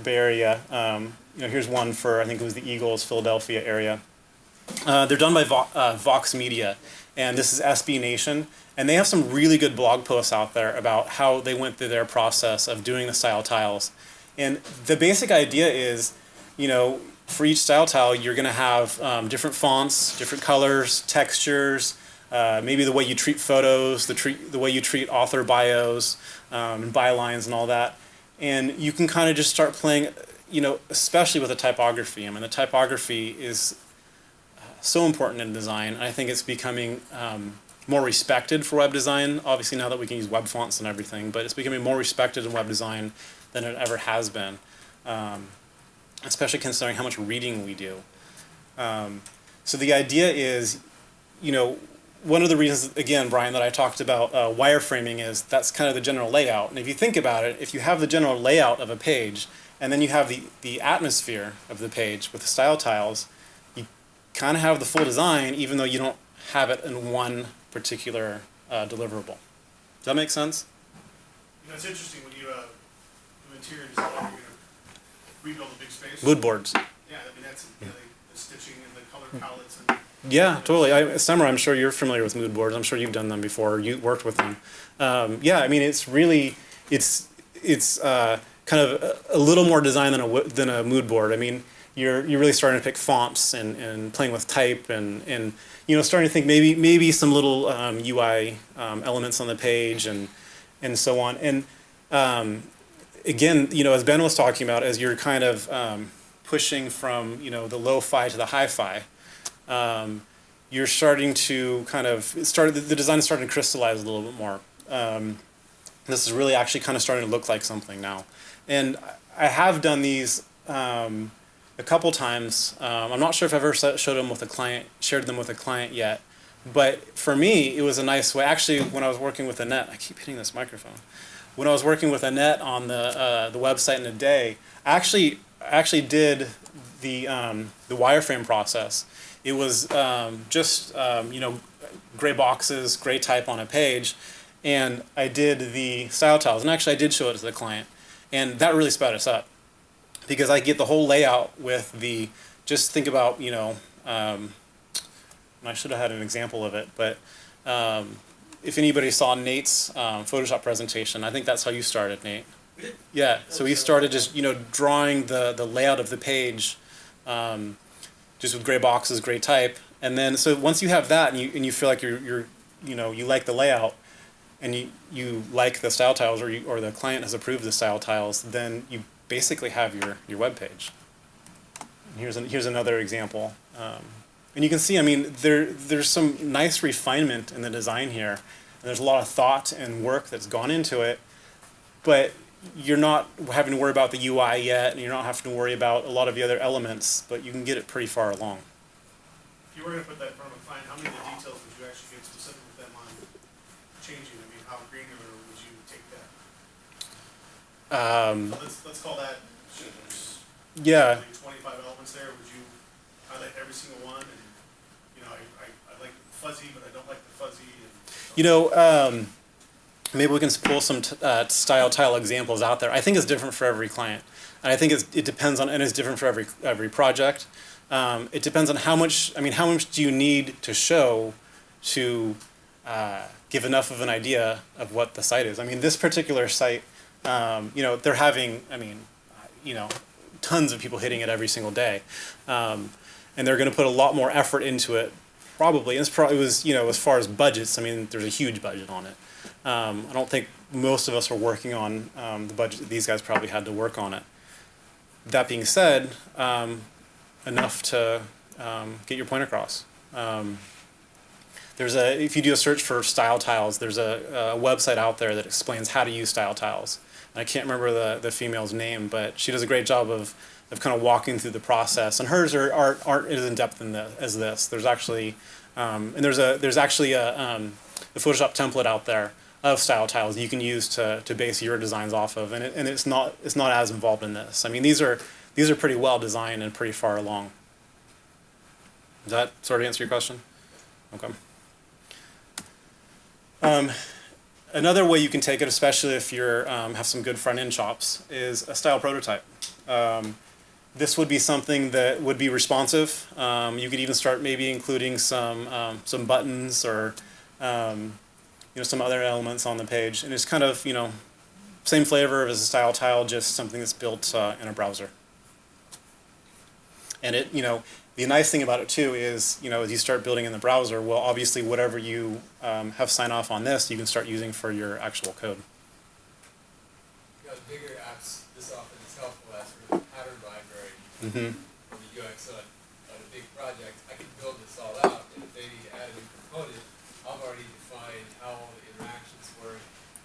S1: Bay Area. Um, you know, here's one for I think it was the Eagles, Philadelphia area. Uh, they're done by Vo- uh, Vox Media, and this is SB Nation, and they have some really good blog posts out there about how they went through their process of doing the style tiles. And the basic idea is, you know, for each style tile, you're going to have um, different fonts, different colors, textures, uh, maybe the way you treat photos, the treat the way you treat author bios um, and bylines and all that. And you can kind of just start playing, you know, especially with the typography. I mean, the typography is so important in design. I think it's becoming um, more respected for web design. Obviously, now that we can use web fonts and everything, but it's becoming more respected in web design than it ever has been. Um, especially considering how much reading we do. Um, so the idea is, you know, one of the reasons, again, Brian, that I talked about uh, wireframing is that's kind of the general layout. And if you think about it, if you have the general layout of a page, and then you have the, the atmosphere of the page with the style tiles, kind of have the full design, even though you don't have it in one particular uh, deliverable. Does that make sense?
S4: You know, it's interesting when you, uh, do interior design, you're gonna rebuild a big space.
S1: Mood boards.
S4: Yeah, I mean, that's, you know, the stitching and the color palettes and.
S1: Yeah, totally. I, Summer, I'm sure you're familiar with mood boards. I'm sure you've done them before. You worked with them. Um, yeah, I mean, it's really, it's, it's uh, kind of a, a little more design than a than a mood board. I mean, you're you're really starting to pick fonts and, and playing with type and, and you know starting to think maybe maybe some little um, UI um, elements on the page and and so on. And um, again, you know, as Ben was talking about, as you're kind of um, pushing from you know the lo-fi to the hi-fi, um, you're starting to kind of the, the design is starting to crystallize a little bit more. Um, This is really actually kind of starting to look like something now. And I have done these um, a couple times. Um, I'm not sure if I've ever showed them with a client, shared them with a client yet. But for me, it was a nice way. Actually, when I was working with Annette, I keep hitting this microphone. When I was working with Annette on the uh, the website in a day, I actually actually did the um, the wireframe process. It was um, just um, you know gray boxes, gray type on a page, and I did the style tiles. And actually, I did show it to the client, and that really sped us up because I get the whole layout with the. Just think about you know. Um, I should have had an example of it, but um, if anybody saw Nate's um, Photoshop presentation, I think that's how you started, Nate. Yeah, so he started just you know drawing the the layout of the page, um, just with gray boxes, gray type, and then so once you have that and you and you feel like you're you're you know you like the layout, and you you like the style tiles or you or the client has approved the style tiles, then you basically have your your web page. Here's an, here's another example, um, and you can see I mean there there's some nice refinement in the design here, and there's a lot of thought and work that's gone into it, but you're not having to worry about the UI yet, and you're not having to worry about a lot of the other elements, but you can get it pretty far along.
S4: If you were gonna put that of how many would you actually get specific with them on changing? I mean, how granular would you take that?
S1: Um,
S4: Let's, let's call that,
S1: yeah,
S4: twenty-five elements there, would you highlight every single one? And, you know, I, I, I like fuzzy, but I don't like the fuzzy and.
S1: you know, um, maybe we can pull some t- uh, style tile examples out there. I think it's different for every client, and I think it's, it depends on and it's different for every every project. Um, it depends on how much. I mean, how much do you need to show to uh, give enough of an idea of what the site is? I mean, this particular site, um, you know, they're having. I mean, you know, tons of people hitting it every single day, um, and they're going to put a lot more effort into it. Probably, and it's probably was you know as far as budgets. I mean, there's a huge budget on it. Um, I don't think most of us are working on um, the budget. These guys probably had to work on it. That being said, um, enough to um, get your point across. There's a if you do a search for style tiles, there's a, a website out there that explains how to use style tiles. I can't remember the, the female's name, but she does a great job of, of kind of walking through the process. And hers are, are aren't as in depth in the, as this. There's actually um, and there's a there's actually a um, the Photoshop template out there of style tiles you can use to, to base your designs off of, and, it, and it's not it's not as involved in this. I mean, these are these are pretty well designed and pretty far along. Does that sort of answer your question? Okay. Um, another way you can take it, especially if you're um, have some good front end chops, is a style prototype. Um, this would be something that would be responsive. Um, you could even start maybe including some um, some buttons or um, you know some other elements on the page, and it's kind of you know same flavor as a style tile, just something that's built uh, in a browser. And it you know the nice thing about it too is you know as you start building in the browser, well obviously whatever you um, have sign off on this, you can start using for your actual code.
S3: You bigger apps, this often is helpful as of pattern library
S1: Mm-hmm.
S3: for the UX on, on a big project. I can build this all out, and if they need to add a new component, I've already defined how all the interactions work,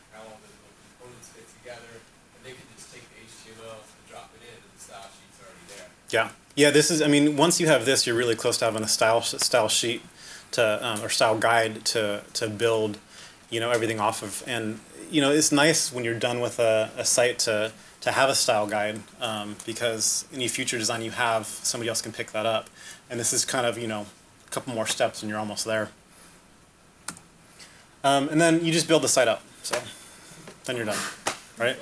S3: how all the components fit together, and they can just take the HTML and drop it in, and the style sheet's already there.
S1: Yeah, yeah. This is. I mean, once you have this, you're really close to having a style style sheet to um, or style guide to to build, you know, everything off of. And you know, it's nice when you're done with a, a site to to have a style guide um, because any future design you have, somebody else can pick that up. And this is kind of you know a couple more steps and you're almost there. Um, and then you just build the site up. So then you're done, right?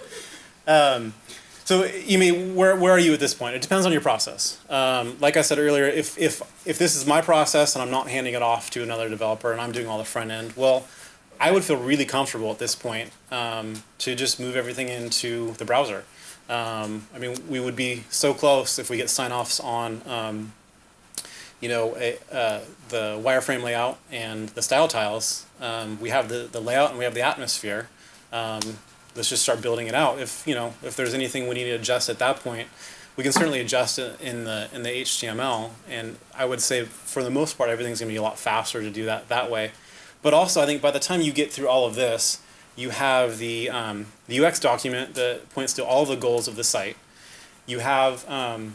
S1: Um, so mean where where are you at this point? It depends on your process. Um, like I said earlier, if if if this is my process and I'm not handing it off to another developer and I'm doing all the front end, well, I would feel really comfortable at this point um, to just move everything into the browser. Um, I mean, we would be so close if we get sign offs on. Um, you know, a, uh, the wireframe layout and the style tiles. Um, we have the, the layout and we have the atmosphere. Let's just start building it out. If you know, if there's anything we need to adjust at that point, we can certainly adjust it in the in the HTML. And I would say for the most part, everything's gonna be a lot faster to do that that way. But also, I think by the time you get through all of this, You have the, um, the UX document that points to all the goals of the site. You have um,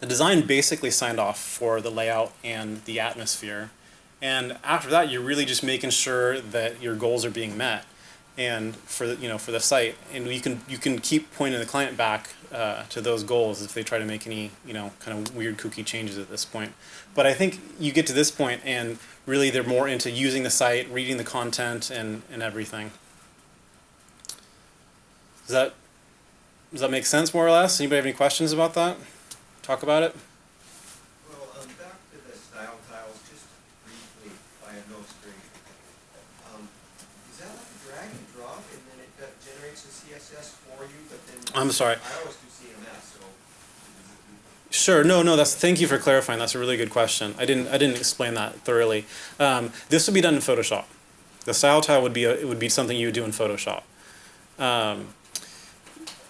S1: the design basically signed off for the layout and the atmosphere. And after that, you're really just making sure that your goals are being met and for the, you know for the site and you can you can keep pointing the client back uh, to those goals if they try to make any you know kind of weird kooky changes at this point. But i think you get to this point and really they're more into using the site reading the content and and everything. Does that does that make sense more or less? Anybody have any questions about that? Talk about it
S7: Well, um, back to the style tiles, just briefly, if I have no straight. Um, is that like a drag and drop and then it uh, generates a CSS for you, but then?
S1: I'm sorry.
S7: I always do CMS, so.
S1: Sure. No, no. That's thank you for clarifying. That's a really good question. I didn't I didn't explain that thoroughly. Um, this would be done in Photoshop. The style tile would be a, it would be something you would do in Photoshop. Um,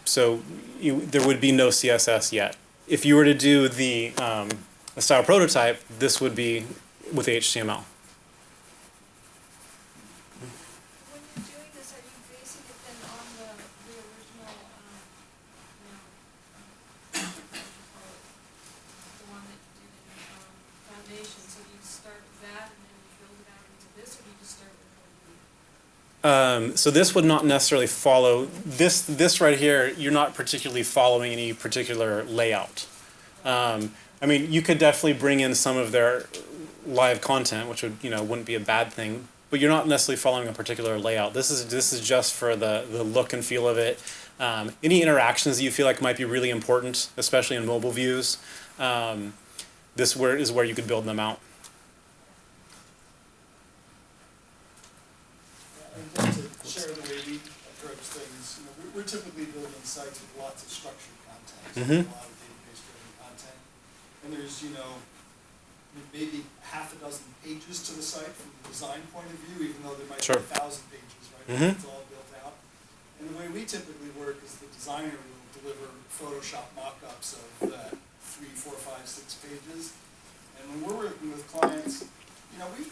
S1: so you, there would be no CSS yet. If you were to do the, um, the style prototype, this would be with HTML.
S2: When you're doing this, are you basing it then on the, the original, um, you know, um, what do you call it? The one that you did in, um, foundation, so do you start with that and then you build it out into this, or do you just start with one?
S1: Um, so this would not necessarily follow this. This right here, you're not particularly following any particular layout. Um, I mean, you could definitely bring in some of their live content, which would you know wouldn't be a bad thing. But you're not necessarily following a particular layout. This is this is just for the the look and feel of it. Um, any interactions that you feel like might be really important, especially in mobile views, um, this where is where you could build them out.
S10: And to share the way we approach things, you know, we're- typically building sites with lots of structured content,
S1: Mhm.
S10: a lot of database-driven content. And there's, you know, maybe half a dozen pages to the site from the design point of view, even though there might be a thousand pages, right?
S1: Mhm.
S10: It's all built out. And the way we typically work is the designer will deliver Photoshop mock-ups of that three, four, five, six pages. And when we're working with clients, you know, we,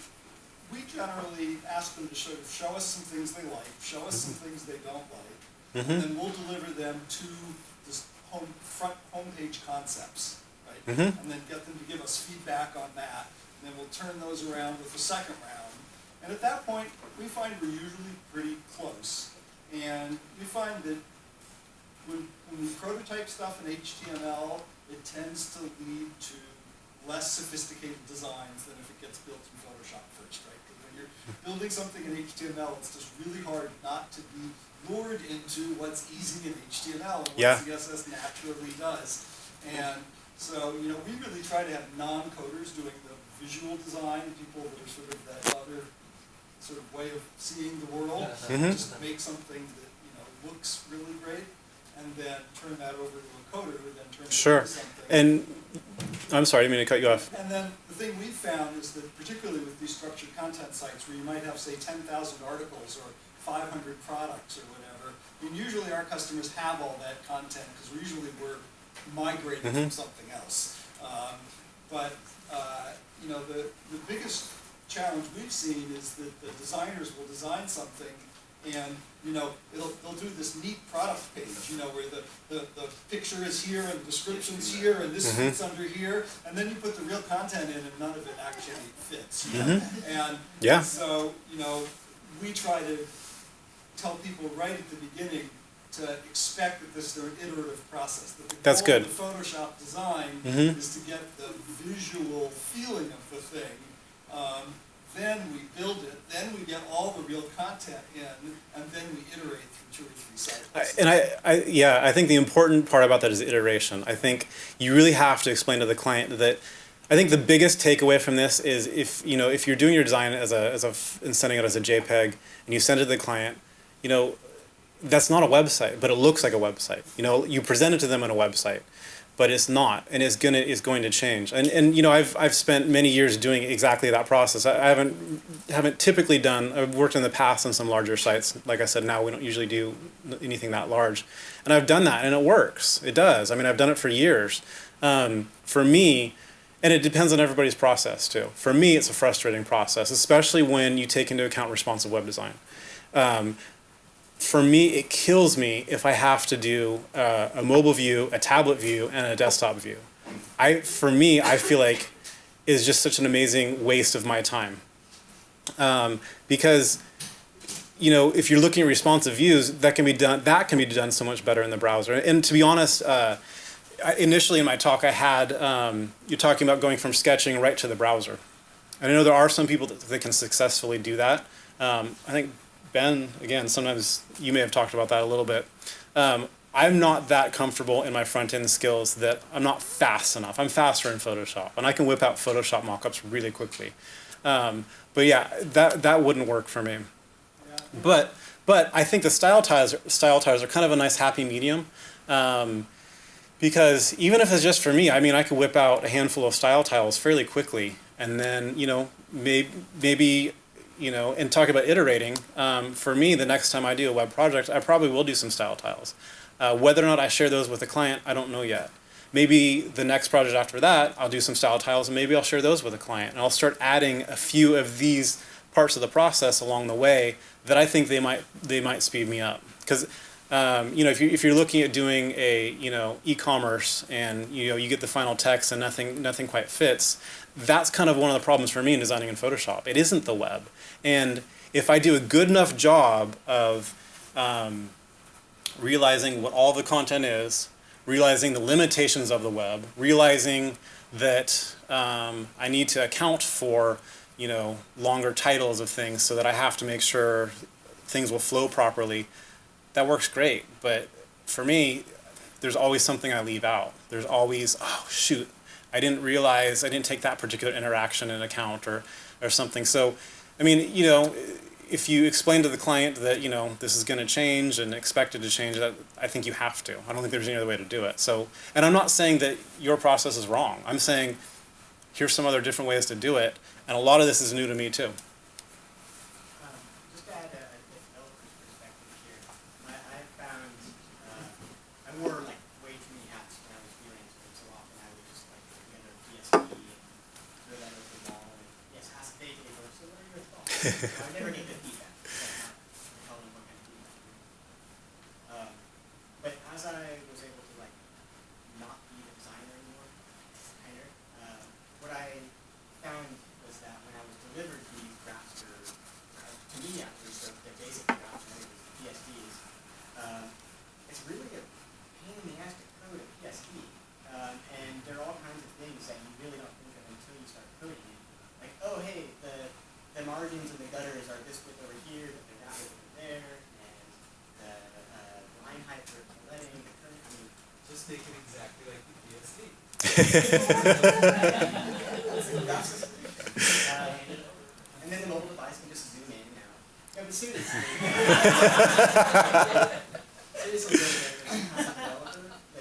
S10: we generally ask them to sort of show us some things they like, show us some things they don't like, and
S1: Mhm.
S10: then we'll deliver them to this home, front homepage concepts, right?
S1: Mhm.
S10: And then get them to give us feedback on that, and then we'll turn those around with the second round. And at that point, we find we're usually pretty close. And we find that when, when we prototype stuff in HTML, it tends to lead to less sophisticated designs than if it gets built in Photoshop first, right? Because when you're building something in HTML, it's just really hard not to be lured into what's easy in HTML and what
S1: Yeah.
S10: CSS naturally does. And so, you know, we really try to have non-coders doing the visual design, people that are sort of that other sort of way of seeing the world.
S1: Mhm.
S10: Just make something that, you know, looks really great, and then turn that over to a coder, who then turns it
S1: Sure.
S10: into something.
S1: And I'm sorry, I didn't mean to cut you off.
S10: And then the thing we've found is that particularly with these structured content sites where you might have, say, ten thousand articles or five hundred products or whatever, and usually our customers have all that content, because usually we're migrating from
S1: Mhm.
S10: something else. Um, but, uh, you know, the, the biggest challenge we've seen is that the designers will design something and, you know, it'll, they'll do this neat product page, you know, where the, the, the picture is here and the description's here and this
S1: Mhm.
S10: fits under here, and then you put the real content in and none of it actually fits. you know?
S1: Mhm.
S10: And
S1: Yeah.
S10: so, you know, we try to tell people right at the beginning to expect that this is an iterative process. That the
S1: That's
S10: goal of
S1: good.
S10: the Photoshop design
S1: Mhm.
S10: is to get the visual feeling of the thing. Um, then we build it, then we get all the real content in, and then we iterate through two or three cycles.
S1: And I, I, yeah, I think the important part about that is iteration. I think you really have to explain to the client that. I think the biggest takeaway from this is if you know if you're doing your design as a as a and sending it as a JPEG and you send it to the client, you know, that's not a website, but it looks like a website. You know, you present it to them on a website, but it's not, and it's gonna it's going to change. And and you know, I've I've spent many years doing exactly that process. I, I haven't haven't typically done. I've worked in the past on some larger sites. Like I said, now we don't usually do anything that large, and I've done that, and it works. It does. I mean, I've done it for years. Um, for me. And it depends on everybody's process too. For me, it's a frustrating process, especially when you take into account responsive web design. Um, for me, it kills me if I have to do uh, a mobile view, a tablet view, and a desktop view. I, for me, I feel like is just such an amazing waste of my time. Um, because, you know, if you're looking at responsive views, that can be done. That can be done so much better in the browser. And to be honest, uh, initially in my talk, I had um, you're talking about going from sketching right to the browser. And I know there are some people that, that can successfully do that. Um, I think Ben, again, sometimes you may have talked about that a little bit. Um, I'm not that comfortable in my front end skills that I'm not fast enough. I'm faster in Photoshop, and I can whip out Photoshop mockups really quickly. Um, but yeah, that that wouldn't work for me. But but I think the style tiles style tiles are kind of a nice happy medium. Um, because even if it's just for me, I mean, I could whip out a handful of style tiles fairly quickly, and then you know maybe maybe you know and talk about iterating. Um, for me, the next time I do a web project, I probably will do some style tiles. Uh, whether or not I share those with a client, I don't know yet. Maybe the next project after that, I'll do some style tiles and maybe I'll share those with a client. And I'll start adding a few of these parts of the process along the way that I think they might they might speed me up. Because um, you know, if you if you're looking at doing a you know e-commerce and you know you get the final text and nothing nothing quite fits, that's kind of one of the problems for me in designing in Photoshop. It isn't the web, and if I do a good enough job of um, realizing what all the content is, realizing the limitations of the web, realizing that um, I need to account for you know longer titles of things so that I have to make sure things will flow properly. That works great, but for me, there's always something I leave out. There's always oh shoot, I didn't realize I didn't take that particular interaction in account or or something. So, I mean, you know, if you explain to the client that you know this is going to change and expect it to change, that I think you have to. I don't think there's any other way to do it. So, and I'm not saying that your process is wrong. I'm saying here's some other different ways to do it, and a lot of this is new to me too.
S11: ハハハ。And then the mobile device can just zoom in now. Yeah, but seriously. seriously,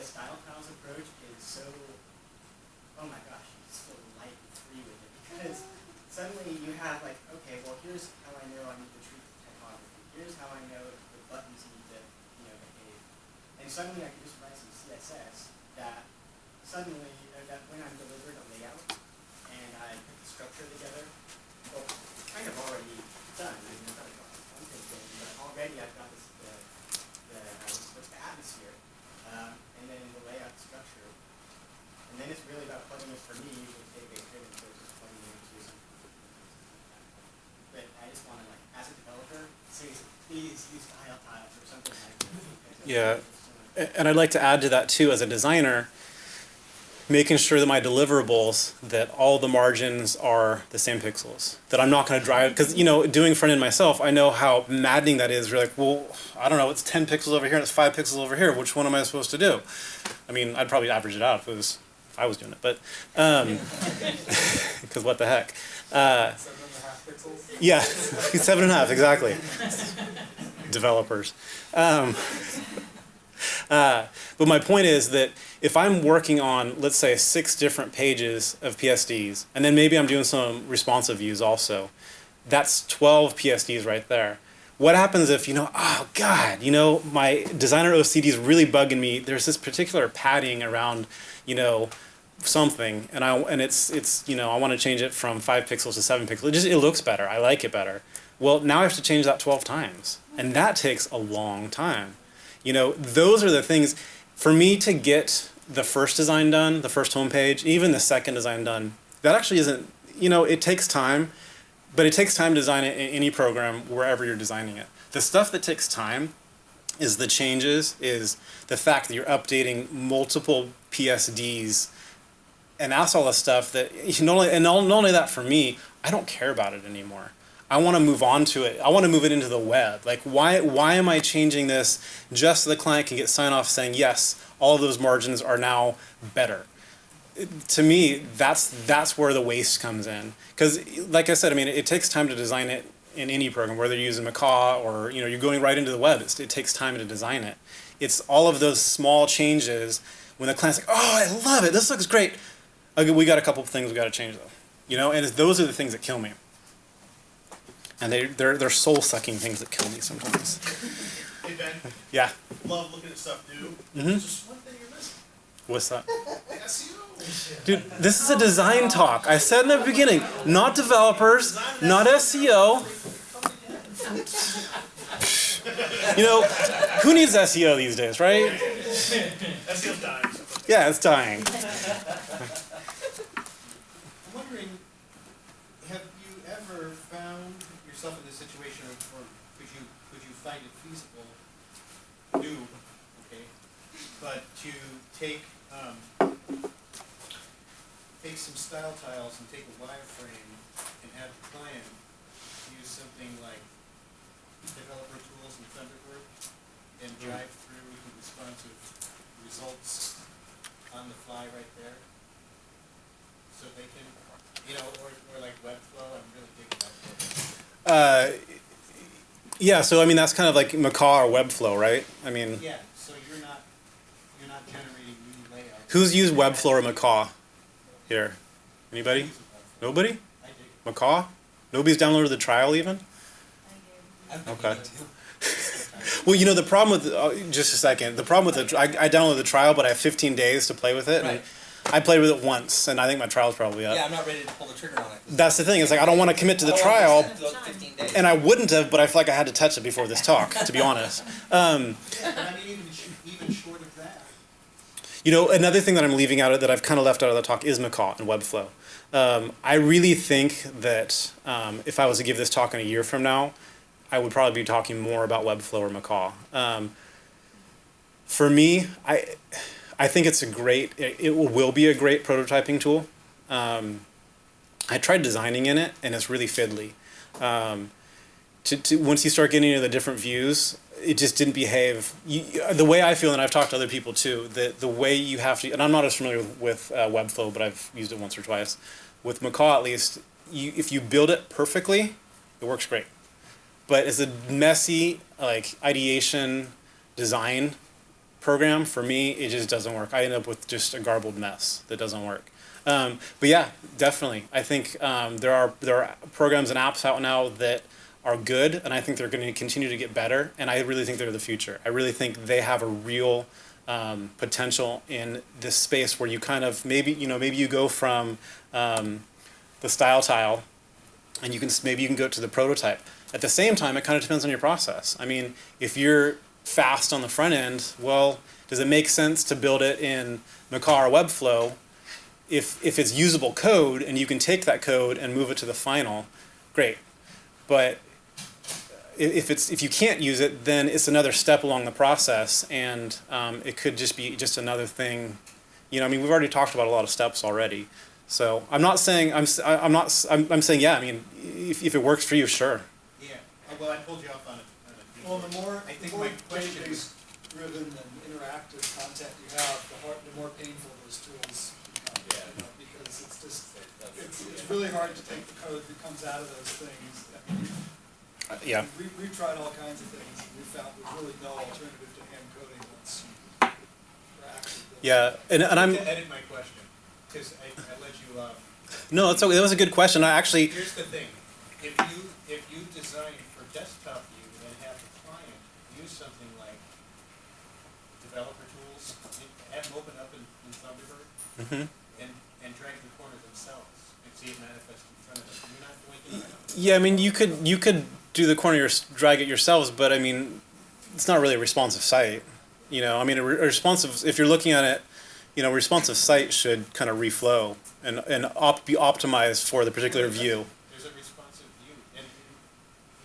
S11: style tiles approach is so, oh my gosh, you just feel light and free with it. Because suddenly you have like, okay, well here's how I know I need to treat the typography. Here's how I know the buttons need to, you know, behave. And suddenly I can just write some CSS that suddenly, uh, that when I'm delivered a layout and I put the structure together, well, kind of already done. I mean, I've got a front end thing, but already I've got this, the, the, uh, what's the atmosphere, um, and then the layout structure. And then it's really about plugging it for me, take a some. But I just wanna like, as a developer, seriously, please use tile tiles or something like that.
S1: Yeah. And I'd like to add to that too, as a designer, making sure that my deliverables, that all the margins are the same pixels. That I'm not going to drive, because you know, doing front end myself, I know how maddening that is. You're like, well, I don't know, it's 10 pixels over here and it's five pixels over here. Which one am I supposed to do? I mean, I'd probably average it out if it was, I was doing it, but, um, because what the heck. Uh,
S3: Seven and a half pixels.
S1: yeah, seven and a half, exactly. Developers. Um, uh, but my point is that if I'm working on, let's say, six different pages of PSDs, and then maybe I'm doing some responsive views also, that's 12 PSDs right there. What happens if, you know, oh God, you know, my designer OCD is really bugging me. There's this particular padding around, you know, something, and I and it's it's you know I want to change it from five pixels to seven pixels. It just it looks better. I like it better. Well, now I have to change that 12 times. And that takes a long time. You know, those are the things for me to get the first design done, the first homepage, even the second design done. That actually isn't, you know, it takes time, but it takes time to design it in any program wherever you're designing it. The stuff that takes time is the changes, is the fact that you're updating multiple PSDs and that's all the stuff that you not only and not only that for me, I don't care about it anymore. I want to move on to it. I want to move it into the web. Like why why am I changing this just so the client can get sign off saying yes, all of those margins are now better. To me, that's that's where the waste comes in. Because like I said, I mean, it, takes time to design it in any program, whether you're using Macaw or you know you're going right into the web. It's, it takes time to design it. It's all of those small changes when the client's like, "Oh, I love it. This looks great." Okay, we got a couple of things we got to change though. You know, and it's, those are the things that kill me. And they they're they're soul sucking things that kill me sometimes.
S4: Hey Ben,
S1: Yeah.
S4: love looking at stuff new.
S1: Mhm.
S4: Just one thing.
S1: What's that? Dude, this is a design talk. I said in the beginning, not developers, not SEO. You know, who needs SEO these days, right?
S4: SEO's dying.
S1: Yeah, it's dying.
S5: I'm wondering, have you ever found yourself in this situation, or, could you, could you find it feasible, new, okay, but to take, take some style tiles and take a wireframe and have the client use something like developer tools and Thunderbird and drive through the responsive results on the fly right there? So they can, you know, or, or like Webflow, I'm really digging Webflow.
S1: Uh, yeah, so I mean that's kind of like Macaw or Webflow, right? I mean,
S5: Yeah, so you're not, you're not generating new layouts.
S1: who's used Webflow or Macaw here? Anybody? Nobody? Macaw? Nobody's downloaded the trial even? Okay. Well, you know the problem with uh, just a second. The problem with the I, I downloaded the trial, but I have 15 days to play with it, and
S6: Right.
S1: I played with it once, and I think my trial's probably up.
S6: Yeah, I'm not ready to pull the trigger on it.
S1: That's the thing. It's like I don't want to commit to the trial,
S6: want to spend those 15 days.
S1: and I wouldn't have, but I feel like I had to touch it before this talk, to be honest. Um,
S5: But I mean, even, sh- even short of that,
S1: You know, another thing that I'm leaving out of that I've kind of left out of the talk is Macaw and Webflow. Um, I really think that um, if I was to give this talk in a year from now, I would probably be talking more about Webflow or Macaw. Um, for me, I I think it's a great. It, it will be a great prototyping tool. Um, I tried designing in it, and it's really fiddly. Um, to, to once you start getting into the different views, it just didn't behave. You, the way I feel, and I've talked to other people too, that the way you have to, and I'm not as familiar with, with uh, Webflow, but I've used it once or twice. With Macaw, at least, you, if you build it perfectly, it works great. But as a messy like ideation design program, for me, it just doesn't work. I end up with just a garbled mess that doesn't work. Um, but yeah, definitely. I think um, there are there are programs and apps out now that are good, and I think they're going to continue to get better. And I really think they're the future. I really think they have a real um, potential in this space where you kind of maybe you know maybe you go from um, the style tile, and you can maybe you can go to the prototype. At the same time, it kind of depends on your process. I mean, if you're fast on the front end, well, does it make sense to build it in Macaw or Webflow? If, if it's usable code and you can take that code and move it to the final, great. But if it's if you can't use it, then it's another step along the process, and um, it could just be just another thing. You know, I mean, we've already talked about a lot of steps already. So I'm not saying I'm s- I- I'm not s- I'm, I'm saying yeah. I mean, if, if it works for you, sure.
S5: yeah, Uh, well, I pulled you off on a, on a.
S10: Well, the more,
S5: I
S10: the
S5: think
S10: more
S5: my question
S10: database driven and interactive content you have, the hard, the more painful those tools become.
S3: Yeah.
S10: you know, Because it's just, it's, it's really hard to take the code that comes out of those things. I mean,
S1: Uh, yeah.
S10: We, we've tried all kinds of things, we found there's really no alternative to hand coding once you are actually building.
S1: Yeah, and, and I'm
S5: To edit my question, because I, I let you off.
S1: no, that's okay. That was a good question. I actually
S5: Here's the thing, if you, if you design for desktop view and have the client use something like developer tools, have them open up in, in Thunderbird
S1: Mhm.
S5: and, and drag the corner themselves. and see it manifest in front of them. we're not doing that.
S1: Yeah, I mean, you could you could do the corner your drag it yourselves, but I mean, it's not really a responsive site. You know, I mean, a, re- a responsive if you're looking at it, you know, a responsive site should kind of reflow and and op- be optimized for the particular view.
S5: There's a responsive view, and,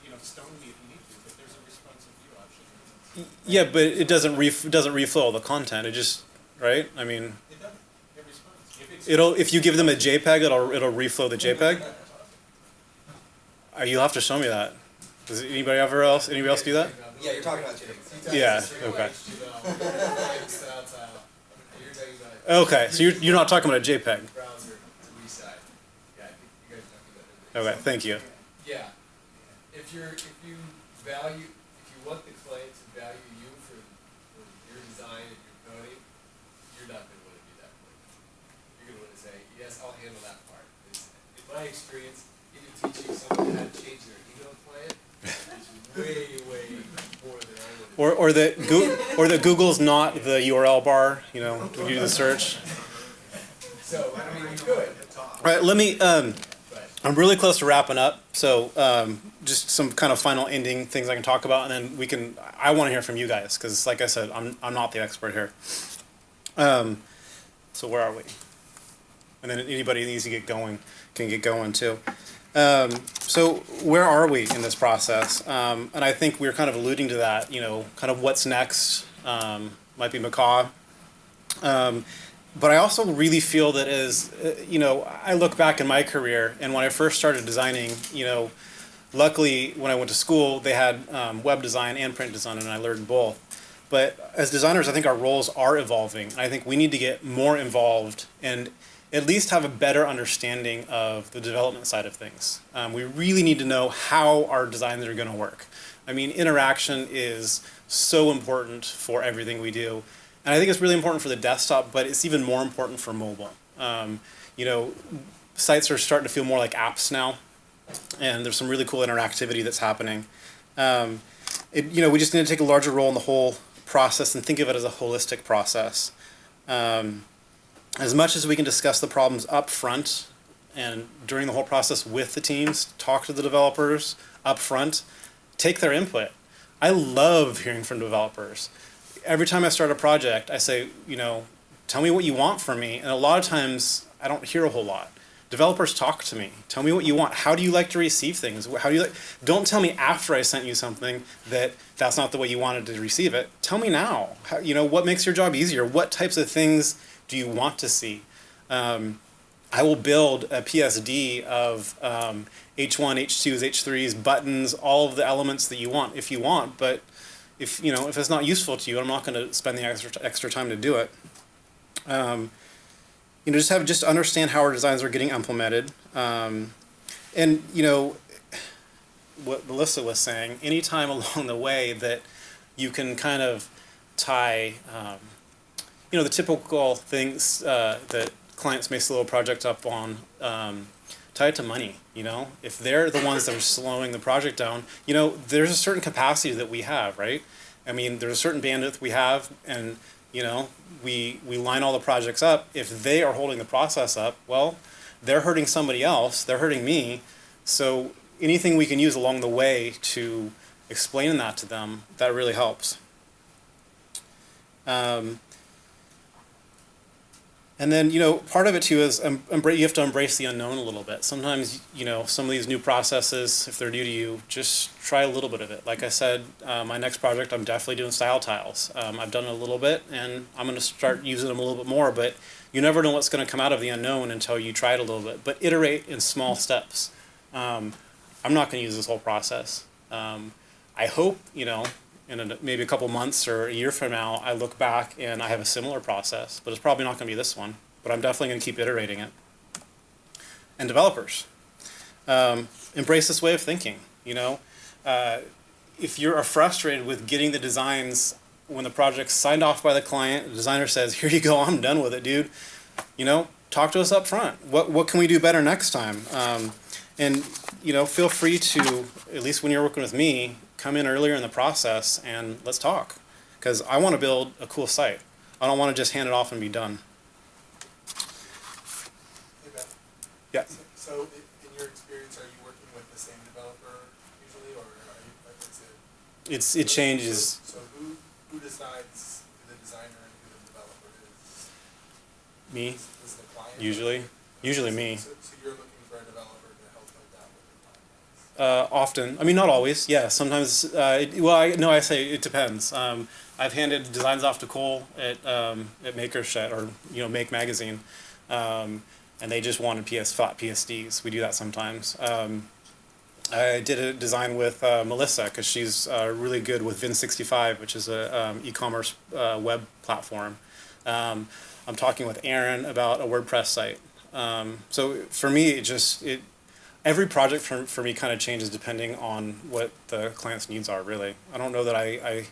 S5: you know, stone me if you need to, but there's a responsive view option.
S1: Yeah, but it doesn't ref- it doesn't reflow all the content. It just right. I mean,
S5: It doesn't, it responds. If
S1: it'll if you give them a JPEG, it'll it'll reflow the JPEG. Uh, you'll have to show me that. Does anybody ever else anybody else do that?
S6: Yeah, you're talking about two different.
S1: Yeah, okay.
S3: Style, tile. You're talking about
S1: Okay, so you're you're not talking about a JPEG.
S3: browser to reside. Yeah, I think you guys are talking about.
S1: Okay, thank you.
S3: Yeah, if you're, if you value, if you want the client to value you for, for your design and your coding, you're not gonna wanna do that for them. You're gonna wanna say, yes, I'll handle that part. It's- In my experience, even teaching someone how to change their email client is way, way more than I would.
S1: Or or that Goo- or that Google's not the URL bar. You know, when you do the search.
S3: So, I mean, you could,
S1: All right, let me. Um. I'm really close to wrapping up, so um, just some kind of final ending things I can talk about, and then we can. I want to hear from you guys because, like I said, I'm I'm not the expert here. Um, so where are we? And then anybody that needs to get going can get going too. Um, so where are we in this process? Um, and I think we are kind of alluding to that. You know, kind of what's next um, might be macaw. Um, but I also really feel that as uh, you know, I look back in my career, and when I first started designing, you know, luckily when I went to school, they had um, web design and print design, and I learned both. But as designers, I think our roles are evolving. and I think we need to get more involved and at least have a better understanding of the development side of things. Um, we really need to know how our designs are going to work. I mean, interaction is so important for everything we do. And I think it's really important for the desktop, but it's even more important for mobile. Um, you know, sites are starting to feel more like apps now, and there's some really cool interactivity that's happening. Um, it, you know, we just need to take a larger role in the whole process and think of it as a holistic process. Um, as much as we can discuss the problems up front and during the whole process with the teams, talk to the developers up front, take their input. I love hearing from developers. Every time I start a project, I say, you know, tell me what you want from me. And a lot of times I don't hear a whole lot. Developers talk to me. Tell me what you want. How do you like to receive things? How do you like? Don't tell me after I sent you something that that's not the way you wanted to receive it. Tell me now. How, you know what makes your job easier? What types of things do you want to see? Um, I will build a PSD of um, H1, H2s, H3s, buttons, all of the elements that you want if you want. But if you know if it's not useful to you, I'm not going to spend the extra extra time to do it. Um, you know, just have just understand how our designs are getting implemented, um, and you know what Melissa was saying. Anytime along the way that you can kind of tie, um, you know, the typical things uh, that clients may slow a project up on. Um, tie it to money you know? If they're the ones that are slowing the project down you know there's a certain capacity that we have right? I mean there's a certain bandwidth we have and you know we we line all the projects up. If they are holding the process up well they're hurting somebody else they're hurting me. So anything we can use along the way to explain that to them that really helps. Um, and then, you know, part of it too is um, you have to embrace the unknown a little bit. Sometimes, you know, some of these new processes, if they're new to you, just try a little bit of it. Like I said, uh, my next project, I'm definitely doing style tiles. Um, I've done it a little bit, and I'm going to start using them a little bit more. But you never know what's going to come out of the unknown until you try it a little bit. But iterate in small steps. Um, I'm not going to use this whole process. Um, I hope, you know, in a, maybe a couple months or a year from now, I look back and I have a similar process, but it's probably not going to be this one. But I'm definitely going to keep iterating it. And developers, um, embrace this way of thinking. You know, uh, if you are frustrated with getting the designs when the project's signed off by the client, the designer says, "Here you go, I'm done with it, dude." You know, talk to us up front. What what can we do better next time? Um, and you know, feel free to at least when you're working with me, come in earlier in the process and let's talk. Because I want to build a cool site. I don't want to just hand it off and be done.
S3: Hey
S1: yeah.
S3: So,
S10: so, in your experience, are you working with the same developer usually, or are you, like, is it?
S1: It's, it changes.
S3: So, so who, who decides who the designer and who the developer is?
S1: Me.
S3: Is, is the client?
S1: Usually. Usually me.
S3: So,
S1: Uh, often, I mean, not always. Yeah, sometimes. Uh, it, well, I, no, I say it depends. Um, I've handed designs off to Cole at um, at Makershed or you know Make Magazine, um, and they just wanted PS flat PSDs. We do that sometimes. Um, I did a design with uh, Melissa because she's uh, really good with Vin65, which is a um, e-commerce uh, web platform. Um, I'm talking with Aaron about a WordPress site. Um, so for me, it just it every project for, for me kind of changes depending on what the client's needs are really. I don't know that i i,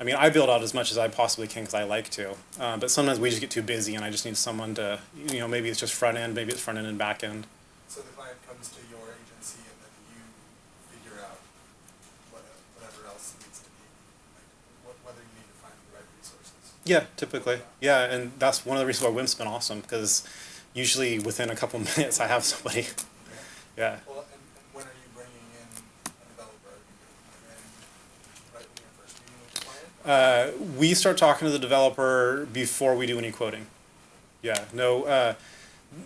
S1: I mean i build out as much as i possibly can because i like to uh, but sometimes we just get too busy and i just need someone to you know maybe it's just front end maybe it's front end and back end.
S3: So the client comes to your agency and then you figure out what, whatever else needs to be, like, wh- whether you need to find the right resources.
S1: yeah typically. Yeah and that's one of the reasons why wimp's been awesome because usually within a couple minutes i have somebody yeah
S3: Well, and, and when are you bringing in a developer? Are you bringing them in right when you're first meeting with the client?
S1: Uh, we start talking to the developer before we do any quoting. Yeah, no, uh,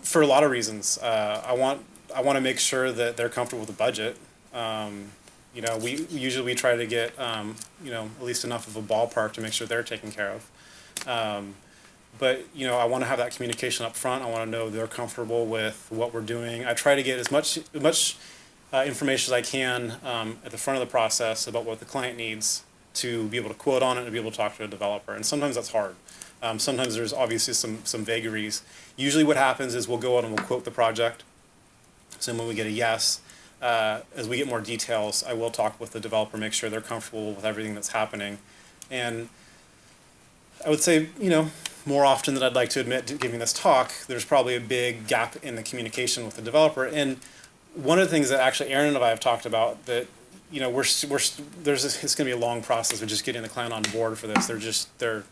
S1: for a lot of reasons. Uh, I want I want to make sure that they're comfortable with the budget. Um, you know, we usually we try to get um, you know at least enough of a ballpark to make sure they're taken care of. Um, but you know, I want to have that communication up front. I want to know they're comfortable with what we're doing. I try to get as much as much uh, information as I can um, at the front of the process about what the client needs to be able to quote on it and be able to talk to a developer. And sometimes that's hard. Um, sometimes there's obviously some some vagaries. Usually, what happens is we'll go out and we'll quote the project. So when we get a yes, uh, as we get more details, I will talk with the developer, make sure they're comfortable with everything that's happening, and I would say, you know, more often than I'd like to admit to giving this talk, there's probably a big gap in the communication with the developer. And one of the things that actually Aaron and I have talked about that, you know, we're, we're, there's, this- it's gonna be a long process of just getting the client on board for this. They're just, they're,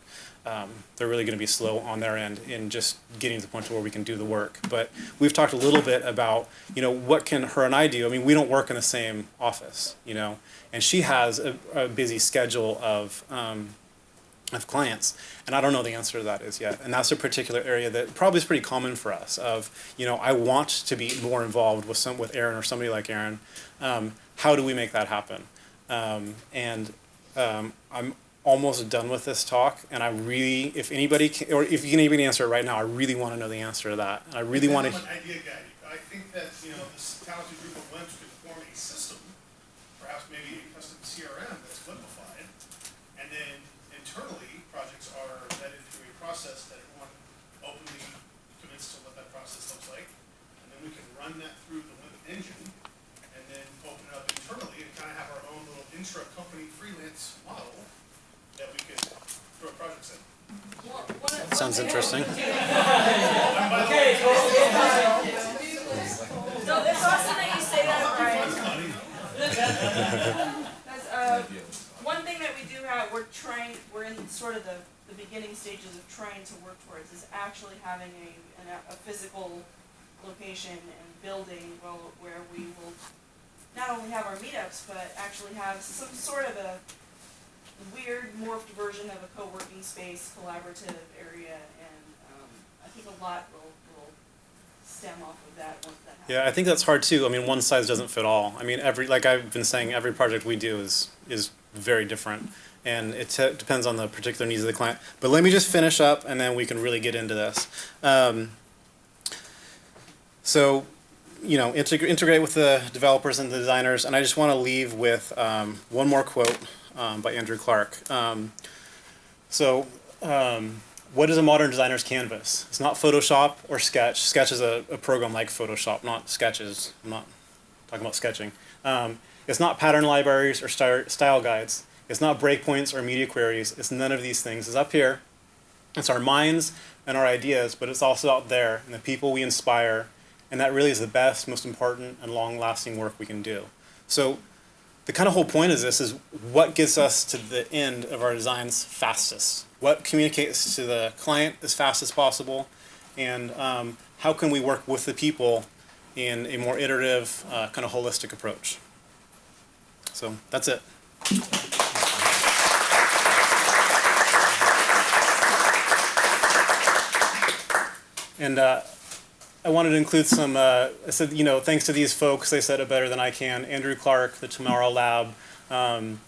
S1: um, they're really gonna be slow on their end in just getting to the point to where we can do the work. But we've talked a little bit about, you know, what can her and I do? I mean, we don't work in the same office, you know, and she has a, a busy schedule of, um, of clients and i don't know the answer to that is yet. And that's a particular area that probably is pretty common for us of you know i want to be more involved with some with aaron or somebody like aaron. Um, how do we make that happen? Um, and um, i'm almost done with this talk and i really if anybody can, or if you can even answer it right now i really want to know the answer to that. And i really want to
S4: idea guy. I think that, you know, this talented group of wimps could form a system, perhaps maybe a custom CRM that's wimpified. And then internally, projects are vetted through a process that everyone openly commits to what that process looks like. And then we can run that through the Wimp engine and then open it up internally and kind of have our own little intra-company freelance model that we could throw projects in.
S2: Well, one of- one
S1: sounds
S2: thing-
S1: interesting
S4: And by the way,
S9: No, it's awesome that you say that, Brian. That's, uh, one thing that we do have, we're trying, we're in sort of the, the beginning stages of trying to work towards is actually having a, an, a physical location and building well, where we will not only have our meetups, but actually have some sort of a weird morphed version of a co-working space, collaborative area, and, um, I think a lot will, will stem off of that once that happens.
S1: Yeah, I think that's hard too. I mean, one size doesn't fit all. I mean, every like I've been saying, every project we do is is very different, and it depends on the particular needs of the client. But let me just finish up, and then we can really get into this. Um, so, you know, integ- integrate with the developers and the designers, and I just want to leave with um, one more quote um, by Andrew Clarke. Um, so. Um, what is a modern designer's canvas? It's not Photoshop or Sketch. Sketch is a, a program like Photoshop, not sketches. I'm not talking about sketching. Um, it's not pattern libraries or style, style guides. It's not breakpoints or media queries. It's none of these things. It's up here. It's our minds and our ideas, but it's also out there and the people we inspire. And that really is the best, most important, and long-lasting work we can do. So the kind of whole point of this is what gets us to the end of our designs fastest. What communicates to the client as fast as possible and um, how can we work with the people in a more iterative uh, kind of holistic approach? So that's it. And uh, I wanted to include some, uh, I said, you know, thanks to these folks, they said it better than I can. Andrew Clarke, the Tomorrow Lab. Um,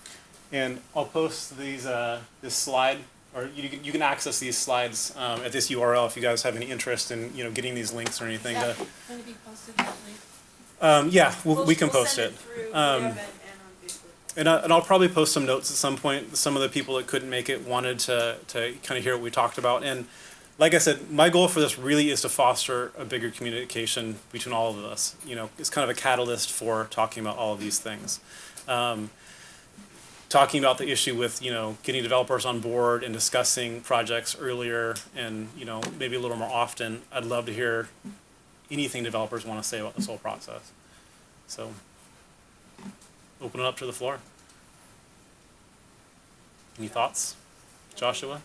S1: and I'll post these, uh, this slide, or you, can- you can access these slides um, at this URL if you guys have any interest in, you know, getting these links or anything.
S2: Is
S1: To,
S2: be posted that link?
S1: um, yeah, we'll,
S9: We'll-
S1: we can
S9: we'll
S1: post it.
S9: through
S1: Um,
S9: and.
S1: And, I, and I'll probably post some notes at some point. Some of the people that couldn't make it wanted to, to kind of hear what we talked about. And like I said, my goal for this really is to foster a bigger communication between all of us. You know, it's kind of a catalyst for talking about all of these things. Um, talking about the issue with, you know, getting developers on board and discussing projects earlier and, you know, maybe a little more often. I'd love to hear anything developers want to say about this whole process. So, open it up to the floor. Any thoughts? Joshua?